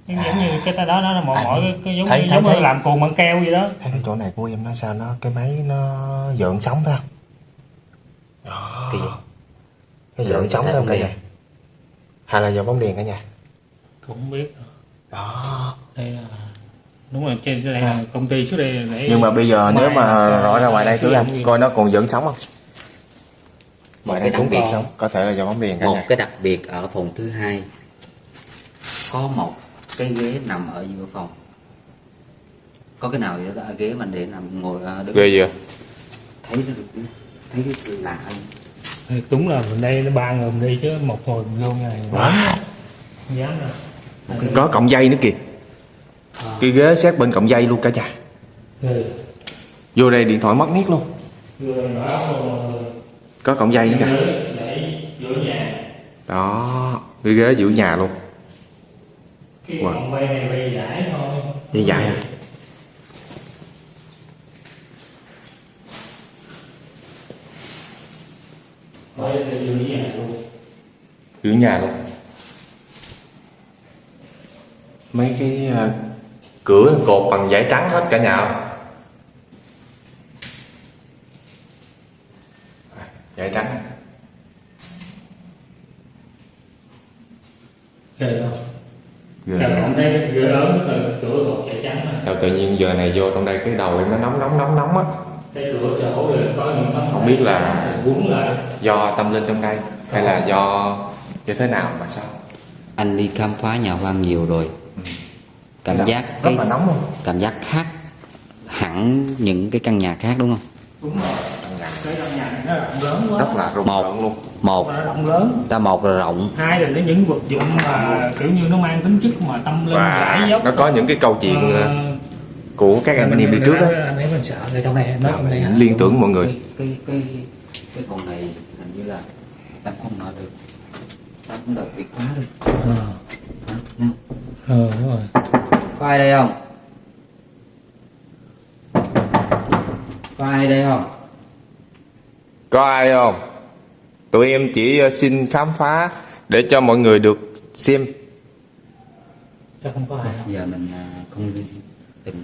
[SPEAKER 2] giống như cái đó đó là mỗi
[SPEAKER 3] À.
[SPEAKER 2] mỗi cái, cái giống
[SPEAKER 1] Thấy-
[SPEAKER 2] như
[SPEAKER 1] thấy-
[SPEAKER 2] giống như
[SPEAKER 1] thấy.
[SPEAKER 2] làm cuồng bằng keo vậy đó.
[SPEAKER 1] Thấy cái chỗ này của em nó sao nó cái máy nó dợn sóng phải không? Đó.
[SPEAKER 3] Vậy?
[SPEAKER 1] cái
[SPEAKER 3] Dợn
[SPEAKER 1] sóng phải không cả nhà? hay là do bóng đèn cả nhà?
[SPEAKER 2] Cũng không biết
[SPEAKER 1] đó.
[SPEAKER 2] Đây là đúng rồi trên đây là công ty trước đây để
[SPEAKER 1] nhưng mà bây giờ nếu mà rõ ra ngoài đây thử anh coi nó còn vẫn sống không? Ngoài đây
[SPEAKER 3] đặc
[SPEAKER 1] cũng
[SPEAKER 3] biệt
[SPEAKER 1] còn. sống. Có thể là do bóng đèn
[SPEAKER 3] một cái đặc biệt ở phòng thứ hai. Có một cái ghế nằm ở giữa phòng. Có cái nào vậy đó? Ghế mình để nằm ngồi đứng
[SPEAKER 1] ghê gì vậy?
[SPEAKER 3] thấy nó được thấy cái lạ
[SPEAKER 2] đúng là mình đây nó ba người mình đi chứ một người mình vô
[SPEAKER 1] Wow.
[SPEAKER 2] không dám đâu
[SPEAKER 1] có cọng dây nữa kìa. Cái ghế sát bên cọng dây luôn cả nhà
[SPEAKER 2] ừ.
[SPEAKER 1] vô đây điện thoại mất nét luôn. Có cọng dây nữa kìa. Đó cái ghế giữa nhà luôn. Wow.
[SPEAKER 2] giải
[SPEAKER 1] dây
[SPEAKER 2] đây là giữa nhà luôn
[SPEAKER 1] giữa nhà luôn mấy cái ờ, cửa cột bằng vải trắng hết cả nhà không? À, vải trắng
[SPEAKER 2] Trời không?
[SPEAKER 1] Ghê.
[SPEAKER 2] Đây cái cửa lớn là cửa cột chạy trắng nè.
[SPEAKER 1] sao tự nhiên giờ này vô trong đây cái đầu em nó nóng nóng nóng nóng á
[SPEAKER 2] Cái cửa sổ rồi có những nó
[SPEAKER 1] Không biết là-
[SPEAKER 2] quấn lại
[SPEAKER 1] do tâm linh trong đây hay là do như thế nào mà sao
[SPEAKER 3] anh đi khám phá nhà hoang nhiều rồi cảm
[SPEAKER 1] Dạ,
[SPEAKER 3] giác
[SPEAKER 1] rất
[SPEAKER 3] cái
[SPEAKER 1] là nóng luôn.
[SPEAKER 3] cảm giác khác hẳn những cái căn nhà khác đúng không?
[SPEAKER 2] Đúng rồi. Cái căn nhà này nó rộng lớn quá.
[SPEAKER 1] Rất là rùng
[SPEAKER 3] Một.
[SPEAKER 1] luôn.
[SPEAKER 3] một.
[SPEAKER 2] Rộng lớn.
[SPEAKER 3] Ta một là rộng.
[SPEAKER 2] Hai là nó những vật dụng mà kiểu như nó mang tính chất mà tâm linh
[SPEAKER 1] và
[SPEAKER 2] giải dốc
[SPEAKER 1] nó có những cái câu chuyện Ờ, của các anh em đi trước đó
[SPEAKER 2] anh mình sợ ở trong này nó
[SPEAKER 1] liên tưởng mọi người.
[SPEAKER 3] Cái cái cái con này hình như là em không nói được. Ta cũng đợi bị khóa được
[SPEAKER 2] ờ?
[SPEAKER 3] Nào,
[SPEAKER 2] ờ đúng rồi
[SPEAKER 3] có ai đây không có ai đây không
[SPEAKER 1] Có ai không? Tụi em chỉ ờ, xin khám phá để cho mọi người được xem.
[SPEAKER 2] chắc không có ai đâu
[SPEAKER 3] giờ mình à, không đừng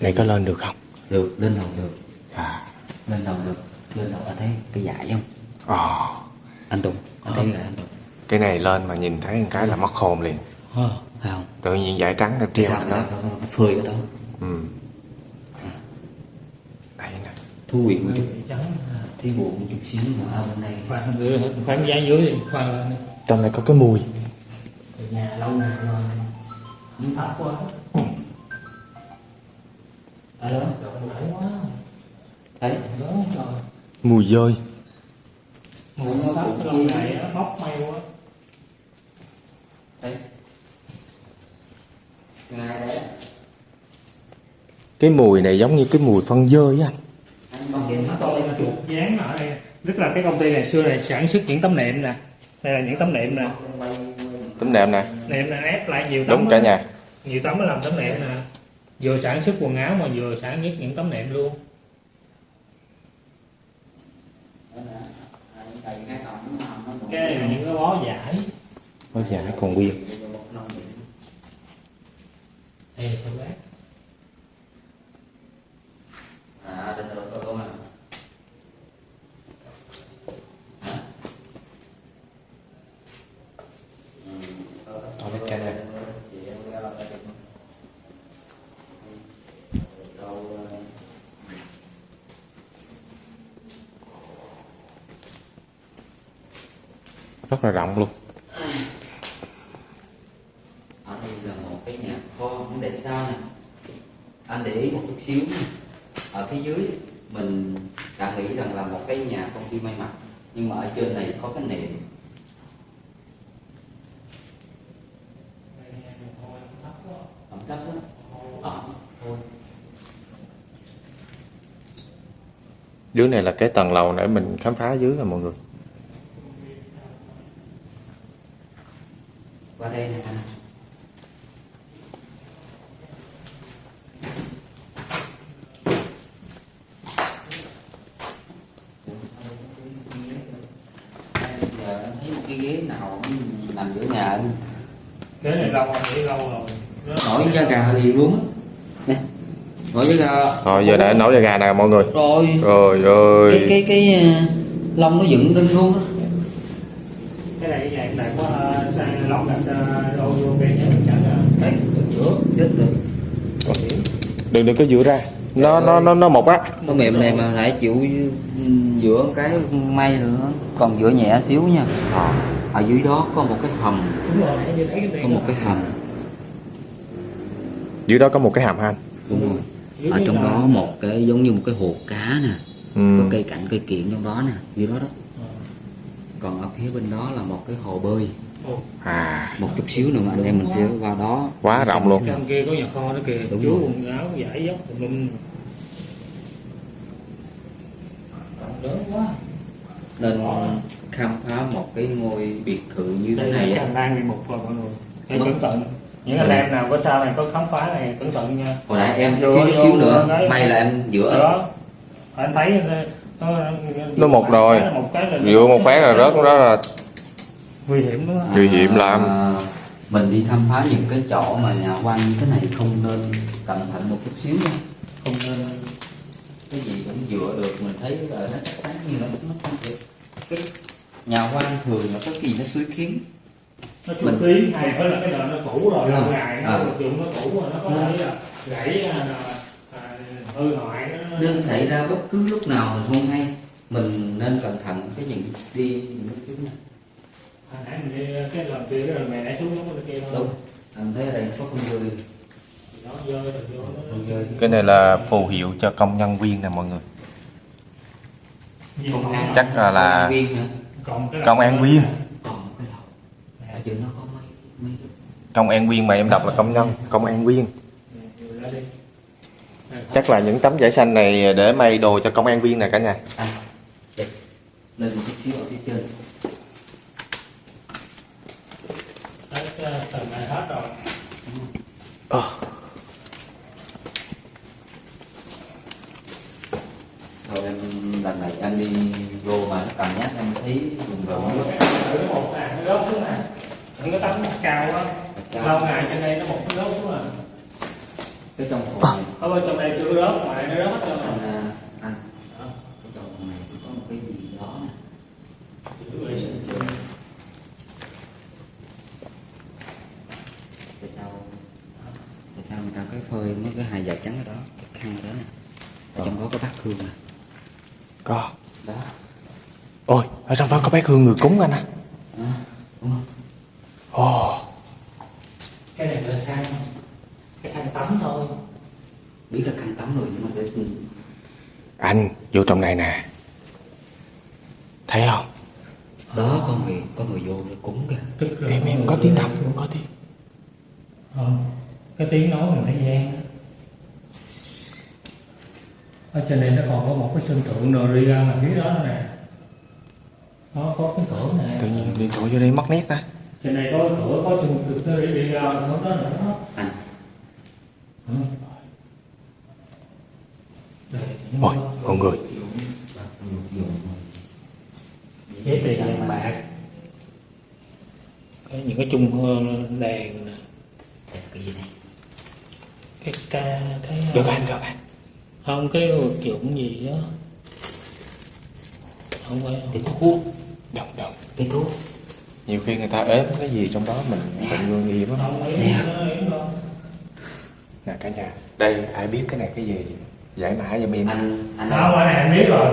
[SPEAKER 1] Này có lên được không?
[SPEAKER 3] được lên đầu được
[SPEAKER 1] À.
[SPEAKER 3] lên đầu được lên đầu anh thấy cái dải không
[SPEAKER 1] Ồ,
[SPEAKER 3] anh Tùng anh thấy cái anh Tùng
[SPEAKER 1] cái này lên mà nhìn thấy một cái là mất hồn liền.
[SPEAKER 2] Ờ.
[SPEAKER 3] Phải không?
[SPEAKER 1] Tự nhiên dải trắng nó
[SPEAKER 3] cái
[SPEAKER 1] treo
[SPEAKER 3] sao
[SPEAKER 1] đó.
[SPEAKER 3] nó, nó, nó phơi ở đó.
[SPEAKER 1] Ừ. Đây nè.
[SPEAKER 3] thu hủy một chút.
[SPEAKER 2] Trắng
[SPEAKER 3] thấy buồn một chút xíu mà ở bên đây
[SPEAKER 2] khoan dưới khoan giá dưới đi khoan lên.
[SPEAKER 1] Trong này có cái mùi.
[SPEAKER 2] Từ nhà lâu ngày rồi. Không thấp quá.
[SPEAKER 3] Ở đó
[SPEAKER 2] rộng rãi quá.
[SPEAKER 3] Thấy.
[SPEAKER 2] Lớn trời.
[SPEAKER 1] Mùi dơi.
[SPEAKER 2] mùi nó thấp lâu ngày nó móc may quá.
[SPEAKER 3] Đấy
[SPEAKER 1] Cái mùi này giống như cái mùi phân dơi á anh.
[SPEAKER 2] dán ở đây. Tức là cái công ty này xưa này sản xuất những tấm nệm nè. Đây là những tấm nệm nè.
[SPEAKER 1] Tấm nệm nè.
[SPEAKER 2] nệm là ép lại nhiều tấm
[SPEAKER 1] Đúng cả nhà.
[SPEAKER 2] nhiều tấm mới làm tấm nệm nè. Vừa sản xuất quần áo mà vừa sản xuất những tấm nệm luôn. Cái này là những cái bó giải.
[SPEAKER 1] Ôi dạ còn nguyên.
[SPEAKER 2] Đây tôi bác
[SPEAKER 3] à định rồi tôi
[SPEAKER 1] cả nhà. Rất là rộng luôn.
[SPEAKER 3] một cái nhà công ty may mặc, nhưng mà ở trên này có cái niệm ẩm thấp đó ẩm thôi
[SPEAKER 1] dưới này là cái tầng lầu để mình khám phá dưới rồi mọi người.
[SPEAKER 2] Để
[SPEAKER 1] nấu da gà nè mọi người.
[SPEAKER 3] Rồi.
[SPEAKER 1] Rồi
[SPEAKER 3] cái
[SPEAKER 1] ơi
[SPEAKER 3] cái cái ờ, lông nó dựng lên luôn á.
[SPEAKER 2] Cái này cái này có uh, lọc đặt uh, đồ vô bên đấy
[SPEAKER 3] giữa chết rồi
[SPEAKER 1] đừng đừng có dựa ra. Nó nó nó nó mộc á.
[SPEAKER 3] Nó mềm này mà lại chịu giữa cái may nữa. Còn giữa nhẹ xíu nha. Ở dưới đó có một cái hầm.
[SPEAKER 2] Đúng rồi nãy như thấy cái
[SPEAKER 3] có một cái hầm.
[SPEAKER 1] Dưới đó có một cái hàm han
[SPEAKER 3] đúng rồi ở trong đó một cái giống như một cái hồ cá nè
[SPEAKER 1] ừ.
[SPEAKER 3] có cây cảnh cây kiện trong đó nè dưới đó đó. Còn ở phía bên đó là một cái hồ bơi.
[SPEAKER 1] À.
[SPEAKER 3] Một chút xíu nữa anh em mình sẽ qua đó.
[SPEAKER 1] Quá rộng luôn.
[SPEAKER 2] trong kia có nhà kho đó kìa.
[SPEAKER 3] Đúng
[SPEAKER 2] chú
[SPEAKER 3] rồi.
[SPEAKER 2] quần áo giải dốc tùm lum. Lớn quá
[SPEAKER 3] nên khám phá một cái ngôi biệt thự như thế này á.
[SPEAKER 2] hành lang bị mục rồi mọi người những anh em nào có sau này có khám phá này cẩn thận nha.
[SPEAKER 3] Hồi nãy em
[SPEAKER 2] Vô-
[SPEAKER 3] xíu
[SPEAKER 2] vô-
[SPEAKER 3] xíu nữa
[SPEAKER 2] đấy.
[SPEAKER 3] may là em giữa.
[SPEAKER 2] Đó anh thấy nó
[SPEAKER 1] Nó một rồi.
[SPEAKER 2] một cái là
[SPEAKER 1] dựa một phát là rớt đó là
[SPEAKER 2] nguy hiểm đó
[SPEAKER 1] nguy hiểm lắm.
[SPEAKER 3] À, mình đi khám phá những cái chỗ mà nhà quan như thế này không nên cẩn thận một chút xíu nha.
[SPEAKER 2] Không nên.
[SPEAKER 3] Cái gì cũng dựa được mình thấy là nó chắc chắn như nó nó không được cái nhà quan thường là có kỳ nó suối kiến
[SPEAKER 2] nó chủ ký hay phải là cái nợ nó cũ rồi lâu ngày nó vật dụng nó cũ rồi nó có thể là gãy à, à, hư hoại nó
[SPEAKER 3] nên xảy ra bất cứ lúc nào mình không hay mình nên cẩn thận cái những đi những cái thứ này.
[SPEAKER 2] Hồi nãy mình đi cái lần kia cái lần mẹ nãy xuống cái kia thôi.
[SPEAKER 3] Đúng. Anh thấy ở đây có
[SPEAKER 2] rồi
[SPEAKER 3] con người
[SPEAKER 1] cái này là phù hiệu cho công nhân viên nè mọi người.
[SPEAKER 2] Nhiều
[SPEAKER 3] công an
[SPEAKER 1] Chắc là- là-
[SPEAKER 3] công an viên hả
[SPEAKER 2] còn cái
[SPEAKER 1] công an viên
[SPEAKER 3] còn một cái đầu ở chỗ nó có mấy mấy
[SPEAKER 1] công an viên mà em đọc là công nhân công an viên. Chắc là những tấm vải xanh này để may đồ cho công an viên này cả nhà.
[SPEAKER 3] Anh đẹp lên một chút xíu ở phía trên.
[SPEAKER 2] Tầng này hết rồi
[SPEAKER 3] rồi em lần này anh đi vô mà nó cầm nhát em thấy
[SPEAKER 2] một nè nó những cái tấm mặt cao đó lâu ngày trên đây nó một cái gốc xuống à
[SPEAKER 3] cái trong phòng này.
[SPEAKER 2] ở bên trong đây chưa rớt ngoài nó rớt hết trơn
[SPEAKER 3] anh
[SPEAKER 2] rồi.
[SPEAKER 3] À, anh cái trong phòng này có một cái gì đó nè. Tại sao tại sao người ta cái phơi mấy cái hài dạ trắng ở đó cái khăn ở đó nè. Ở trong đó có bát hương nè.
[SPEAKER 1] Có.
[SPEAKER 3] Đó.
[SPEAKER 1] Ôi ở trong đó có bác hương người cúng anh à ồ.
[SPEAKER 2] Cái này là khăn cái khăn tắm thôi.
[SPEAKER 3] Biết là khăn tắm rồi nhưng mà để
[SPEAKER 1] anh vô trong này nè. Thấy không?
[SPEAKER 3] Đó có người có người vô để cúng kìa.
[SPEAKER 2] Là
[SPEAKER 1] em em có tiếng đọc cũng có tiếng.
[SPEAKER 2] Ờ, cái tiếng nói mình thấy gian ở trên này nó còn có một cái sân thượng rồi đi ra ngoài phía đó nè. Nó có cái cửa nè
[SPEAKER 1] tự nhiên điện thoại vô đây mất nét ta
[SPEAKER 2] trên này có cái cửa có thượng nó đi đi ra hướng đó nữa đó
[SPEAKER 3] anh.
[SPEAKER 2] Ừ.
[SPEAKER 1] Ôi
[SPEAKER 2] cái-
[SPEAKER 1] mọi người.
[SPEAKER 2] Giấy tiền vàng bạc cái những cái chung hương đèn nè
[SPEAKER 3] Đây, cái gì này?
[SPEAKER 2] Cái ca cái
[SPEAKER 1] được anh được anh.
[SPEAKER 2] không cái vật dụng gì đó không phải
[SPEAKER 3] cái thuốc
[SPEAKER 1] đồng đồng.
[SPEAKER 3] Cái thuốc
[SPEAKER 1] nhiều khi người ta ếm cái gì trong đó mình mình nguy hiểm lắm.
[SPEAKER 2] Đâu
[SPEAKER 1] nè cả nhà đây ai biết cái này cái gì? Giải mã giùm em
[SPEAKER 3] anh anh
[SPEAKER 2] không cái này anh biết rồi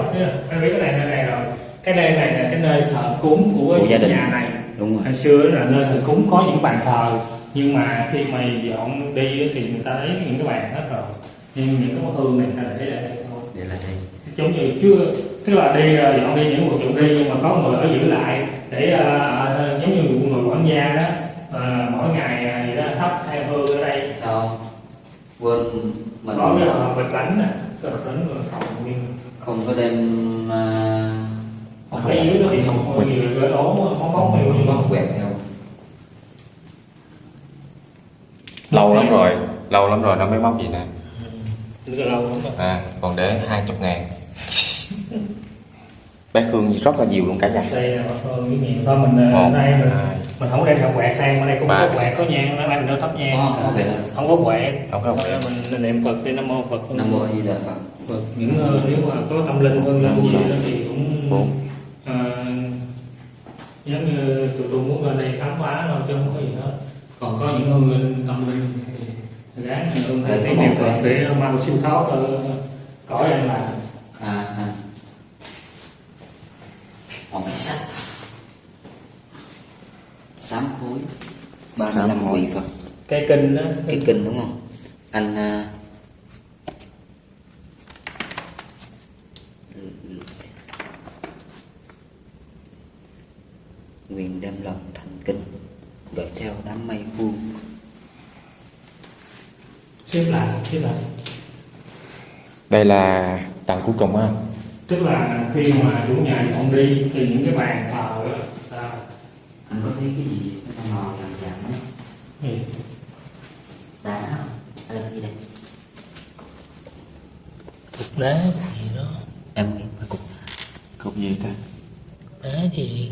[SPEAKER 2] anh biết cái này nơi này rồi. Cái đây này là cái nơi thờ cúng của,
[SPEAKER 3] Của gia đình.
[SPEAKER 2] nhà này.
[SPEAKER 3] Đúng rồi.
[SPEAKER 2] Hồi xưa là nơi thờ cúng có những bàn thờ nhưng mà khi mà dọn đi á thì người ta lấy những cái bàn hết rồi. Nhưng những cái hương này người ta để lại đây thôi.
[SPEAKER 3] Để là đây.
[SPEAKER 2] Giống như chưa tức là đi ờ, dọn đi những vật dụng đi nhưng mà có người ở giữ lại để ờ, giống như người quản gia đó ờ, mỗi ngày gì đó thắp hai hương ở đây.
[SPEAKER 3] Sao? Quên mình.
[SPEAKER 2] Có cái hộp bịch bánh nè bịch bánh rồi còn nguyên
[SPEAKER 3] không có đem
[SPEAKER 2] Ở phía dưới nó bị một nhiều gỡ đổ không có nhiều
[SPEAKER 3] không có quẹt theo.
[SPEAKER 1] Lâu lắm rồi lâu lắm rồi nó mới móc gì nè.
[SPEAKER 2] Rất là lâu lắm rồi.
[SPEAKER 1] à còn để hai chục ngàn bé Khương gì rất là nhiều luôn cả nhà
[SPEAKER 2] đây là bác Phương với nhiều thôi mình
[SPEAKER 1] Một,
[SPEAKER 2] ở đây mình
[SPEAKER 1] hai.
[SPEAKER 2] mình không đem theo quẹt than ở đây cũng
[SPEAKER 1] Ba.
[SPEAKER 2] có quẹt có nhang nó anh nó thắp nhang
[SPEAKER 3] Có, có quẹt.
[SPEAKER 2] không có quẹt
[SPEAKER 1] Không có quẹt.
[SPEAKER 2] mình niệm Phật đi nam mô Phật
[SPEAKER 3] nam mô di đà phật
[SPEAKER 2] Phật những ờ, nếu mà có tâm linh hơn lên gì đó thì cũng
[SPEAKER 1] Bốn.
[SPEAKER 2] ờ, giống như tụi tôi muốn lên đây khám phá thôi chứ không có gì hết còn có những hương linh tâm linh thì gán hương
[SPEAKER 3] có
[SPEAKER 2] niệm
[SPEAKER 3] một
[SPEAKER 2] Phật để mau siêu thoát ở cõi an lạc
[SPEAKER 3] à à hồng sắc sám hối. Ba
[SPEAKER 1] hối.
[SPEAKER 3] vị phật.
[SPEAKER 2] Cái kinh đó.
[SPEAKER 3] Cái kinh đúng không? Anh à, nguyện đem lòng thành kinh gửi theo đám mây vuông
[SPEAKER 2] xếp lại xếp lại.
[SPEAKER 1] Đây là tầng cuối cùng á
[SPEAKER 2] tức là khi mà chủ nhà dọn đi thì những cái bàn thờ đó à,
[SPEAKER 3] anh có thấy cái gì nó mò làm dạng đó
[SPEAKER 2] thì
[SPEAKER 3] đá không gì đây?
[SPEAKER 2] Cục đá gì đó
[SPEAKER 3] em nghĩ phải cục
[SPEAKER 1] cục gì ta
[SPEAKER 2] đá gì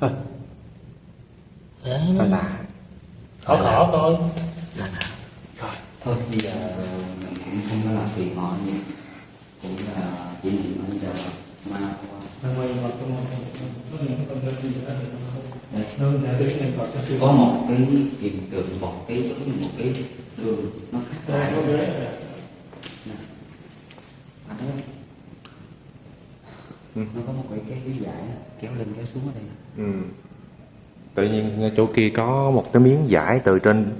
[SPEAKER 1] thôi
[SPEAKER 2] đá
[SPEAKER 1] thôi là
[SPEAKER 2] khó khó thôi
[SPEAKER 3] là nào thôi bây giờ mình cũng không có làm phiền họ nhiều cũng là chỉ niệm bây giờ ma qua
[SPEAKER 2] Nên quay vào trong có những cái tâm linh gì đó thì
[SPEAKER 3] đây
[SPEAKER 2] nó nó là cái niệm Phật nó siêu
[SPEAKER 3] có một cái kiềm tượng một cái giống như một cái đường nó khác
[SPEAKER 2] đây
[SPEAKER 3] lại
[SPEAKER 2] có ghế rồi.
[SPEAKER 3] anh thấy không?
[SPEAKER 1] Ừ.
[SPEAKER 3] nó có một cái cái cái dải kéo lên kéo xuống ở đây
[SPEAKER 1] ừ. tự nhiên chỗ kia có một cái miếng vải từ trên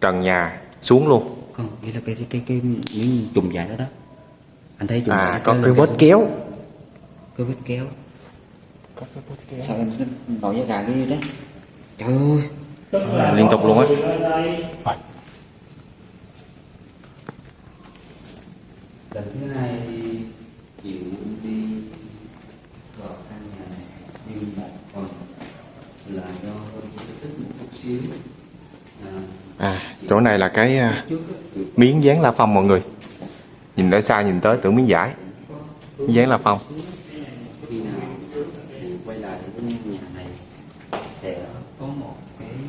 [SPEAKER 1] trần nhà xuống luôn.
[SPEAKER 3] Không nghĩa là cái cái cái, cái miếng chùm dải đó đó. Anh thấy chùm
[SPEAKER 1] à
[SPEAKER 3] dải
[SPEAKER 1] có cái vết
[SPEAKER 3] xuống.
[SPEAKER 1] kéo.
[SPEAKER 3] Cái vết kéo.
[SPEAKER 1] Có cái vết kéo.
[SPEAKER 3] Sao em nổi da gà cái gì đấy? Trời ơi.
[SPEAKER 2] Là
[SPEAKER 1] Liên tục luôn á.
[SPEAKER 3] lần thứ hai chịu đi vào căn nhà này nhưng một phần là do hơi sức sức một chút xíu à,
[SPEAKER 1] à chỗ này là cái à, miếng dán la phong mọi người. Nhìn ở xa nhìn tới tưởng miếng giải miếng dán la phong.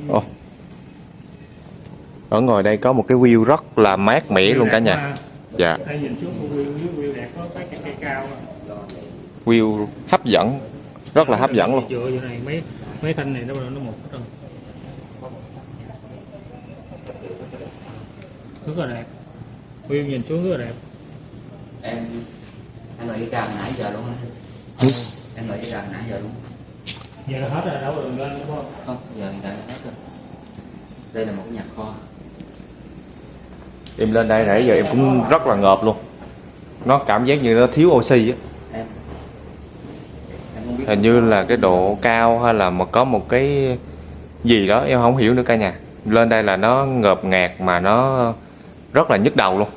[SPEAKER 1] Ồ. ở ngoài đây có một cái view rất là mát mẻ luôn cả nhà. Dạ.
[SPEAKER 2] View
[SPEAKER 1] hấp dẫn, rất là hấp dẫn luôn.
[SPEAKER 2] Mấy thanh này nó một hết rồi rất là đẹp view nhìn xuống rất là đẹp
[SPEAKER 3] em em ngồi cái cam nãy giờ luôn á.
[SPEAKER 1] Ừ.
[SPEAKER 3] em ngồi cái cam nãy giờ luôn.
[SPEAKER 2] Giờ hết rồi đâu đừng lên đúng không?
[SPEAKER 3] Không giờ hiện tại hết rồi. Đây là một cái nhà kho.
[SPEAKER 1] Em lên đây nãy giờ em cũng rất là ngợp luôn. Nó cảm giác như nó thiếu oxy á.
[SPEAKER 3] Em em không biết
[SPEAKER 1] hình như là cái độ cao hay là mà có một cái gì đó em không hiểu nữa cả nhà. Lên đây là nó ngợp ngạt mà nó rất là nhức đầu luôn.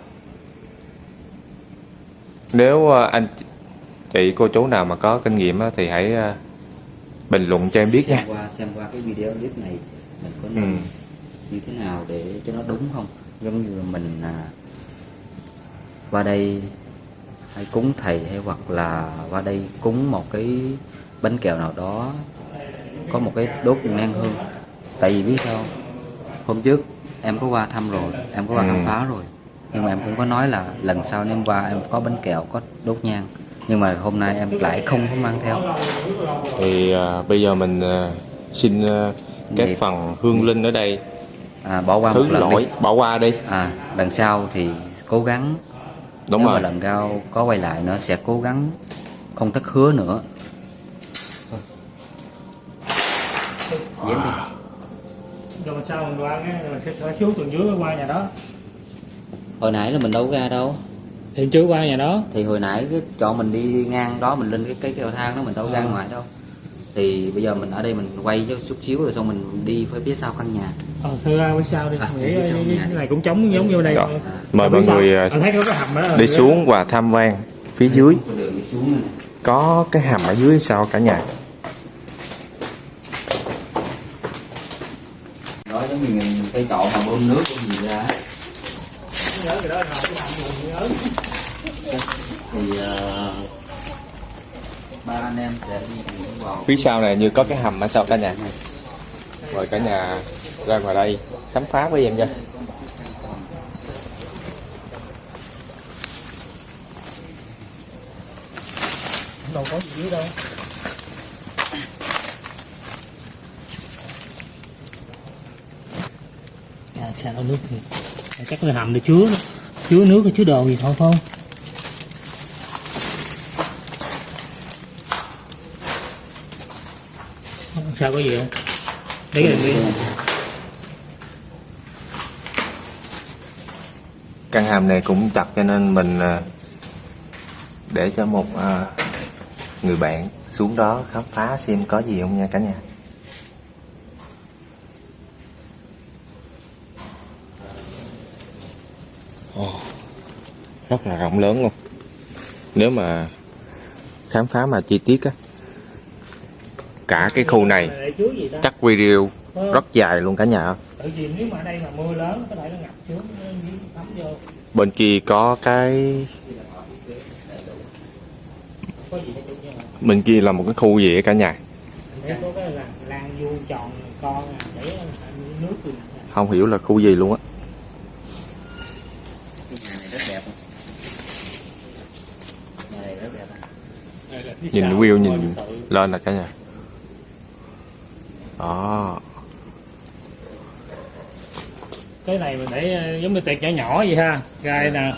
[SPEAKER 1] Nếu ờ, anh chị cô chú nào mà có kinh nghiệm thì hãy ờ, bình luận cho em biết
[SPEAKER 3] xem
[SPEAKER 1] nha.
[SPEAKER 3] qua xem qua cái video clip này mình có
[SPEAKER 1] ừ.
[SPEAKER 3] nên như thế nào để cho nó đúng không? Giống như mình à, qua đây hay cúng thầy hay hoặc là qua đây cúng một cái bánh kẹo nào đó có một cái đốt ngang hương. Tại vì biết sao hôm trước em có qua thăm rồi em có qua
[SPEAKER 1] Ừ.
[SPEAKER 3] khám phá rồi. Nhưng mà em cũng có nói là lần sau em qua em có bánh kẹo có đốt nhang. Nhưng mà hôm nay em lại không có mang theo.
[SPEAKER 1] Thì ờ, bây giờ mình ờ, xin ờ, các
[SPEAKER 3] Nghiệp.
[SPEAKER 1] phần hương linh ở đây.
[SPEAKER 3] À, bỏ qua
[SPEAKER 1] thứ
[SPEAKER 3] một lần
[SPEAKER 1] lỗi
[SPEAKER 3] đi
[SPEAKER 1] bỏ qua đi.
[SPEAKER 3] À lần sau thì cố gắng
[SPEAKER 1] đúng
[SPEAKER 3] nếu
[SPEAKER 1] rồi.
[SPEAKER 3] mà lần sau có quay lại nữa sẽ cố gắng không thất hứa nữa. Dám đi
[SPEAKER 2] rồi sao mình qua cái mình sẽ sẽ xuống tầng dưới qua nhà đó.
[SPEAKER 3] Hồi nãy là mình đâu có ra đâu.
[SPEAKER 2] Thì chưa qua nhà đó.
[SPEAKER 3] Thì hồi nãy cái chọn mình đi ngang đó mình lên cái cái cầu thang đó mình đâu ra ngoài đâu. Thì bây giờ mình ở đây mình quay cho chút xíu rồi xong mình đi phía phía sau căn nhà.
[SPEAKER 2] Ờ thưa ra phía sau đi
[SPEAKER 3] À,
[SPEAKER 2] nghĩ
[SPEAKER 3] phía sau
[SPEAKER 2] cái này cũng trống giống như đây.
[SPEAKER 1] Rồi.
[SPEAKER 2] thôi.
[SPEAKER 1] mời
[SPEAKER 2] Ở
[SPEAKER 1] mọi
[SPEAKER 2] sau,
[SPEAKER 1] người ờ,
[SPEAKER 2] anh thấy có cái hầm đó
[SPEAKER 1] đi xuống và tham quan phía dưới.
[SPEAKER 3] Có đường đi xuống nữa nè.
[SPEAKER 1] có cái hầm ở dưới hay sao cả nhà
[SPEAKER 3] đó giống như người- cây chậu mà bơm nước bơm gì ra
[SPEAKER 2] nhớ cái đó mình nhớ
[SPEAKER 3] thì ờ, ba anh em sẽ đi vào.
[SPEAKER 1] Phía sau này như có cái hầm ở sau cả nhà. Mời cả nhà ra ngoài đây khám phá với em nha.
[SPEAKER 2] Đâu có gì dưới đâu à, sao nước gì chắc là hầm để chứa đó. chứa nước chứa đồ gì thôi không sao có gì không đấy là cái
[SPEAKER 1] căn hầm này cũng chặt cho nên mình à, để cho một à, người bạn xuống đó khám phá xem có gì không nha cả nhà Ồ, rất là rộng lớn luôn. Nếu mà khám phá mà chi tiết á, cả cái khu này, chắc video rất dài luôn cả nhà. Bên kia có cái, bên kia là một cái khu gì cả nhà? Không hiểu là khu gì luôn á
[SPEAKER 3] cái nhà này rất đẹp không? nhà này rất đẹp á.
[SPEAKER 2] Đây là phía
[SPEAKER 1] nhìn
[SPEAKER 2] sau
[SPEAKER 1] view nhìn lên là cả nhà. Đó.
[SPEAKER 2] Cái này mình để ờ, giống như tiệc nhỏ nhỏ vậy ha. Gai nè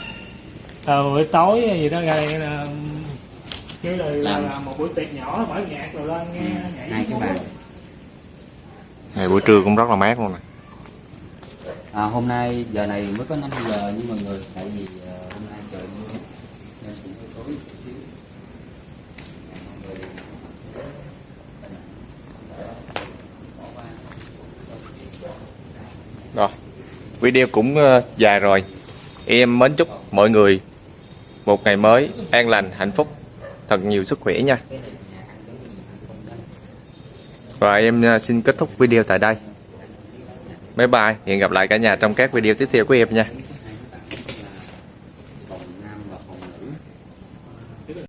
[SPEAKER 2] ờ, buổi tối gì đó gai nè chứ là, là,
[SPEAKER 3] Làm.
[SPEAKER 2] là một buổi tiệc nhỏ mở nhạc rồi lên nghe nhảy
[SPEAKER 3] hai cái bàn
[SPEAKER 1] ngày buổi trưa cũng rất là mát luôn nè
[SPEAKER 3] à, hôm nay giờ này mới có 5 giờ nhưng mọi người tại vì ờ, hôm nay trời mưa nên cũng hơi tối một xíu. Mọi người
[SPEAKER 1] rồi video cũng ờ, dài rồi. Em mến chúc mọi người một ngày mới an lành, hạnh phúc. Thật nhiều sức khỏe nha. Và em ờ, xin kết thúc video tại đây. Bye bye. Hẹn gặp lại cả nhà trong các video tiếp theo của em nha.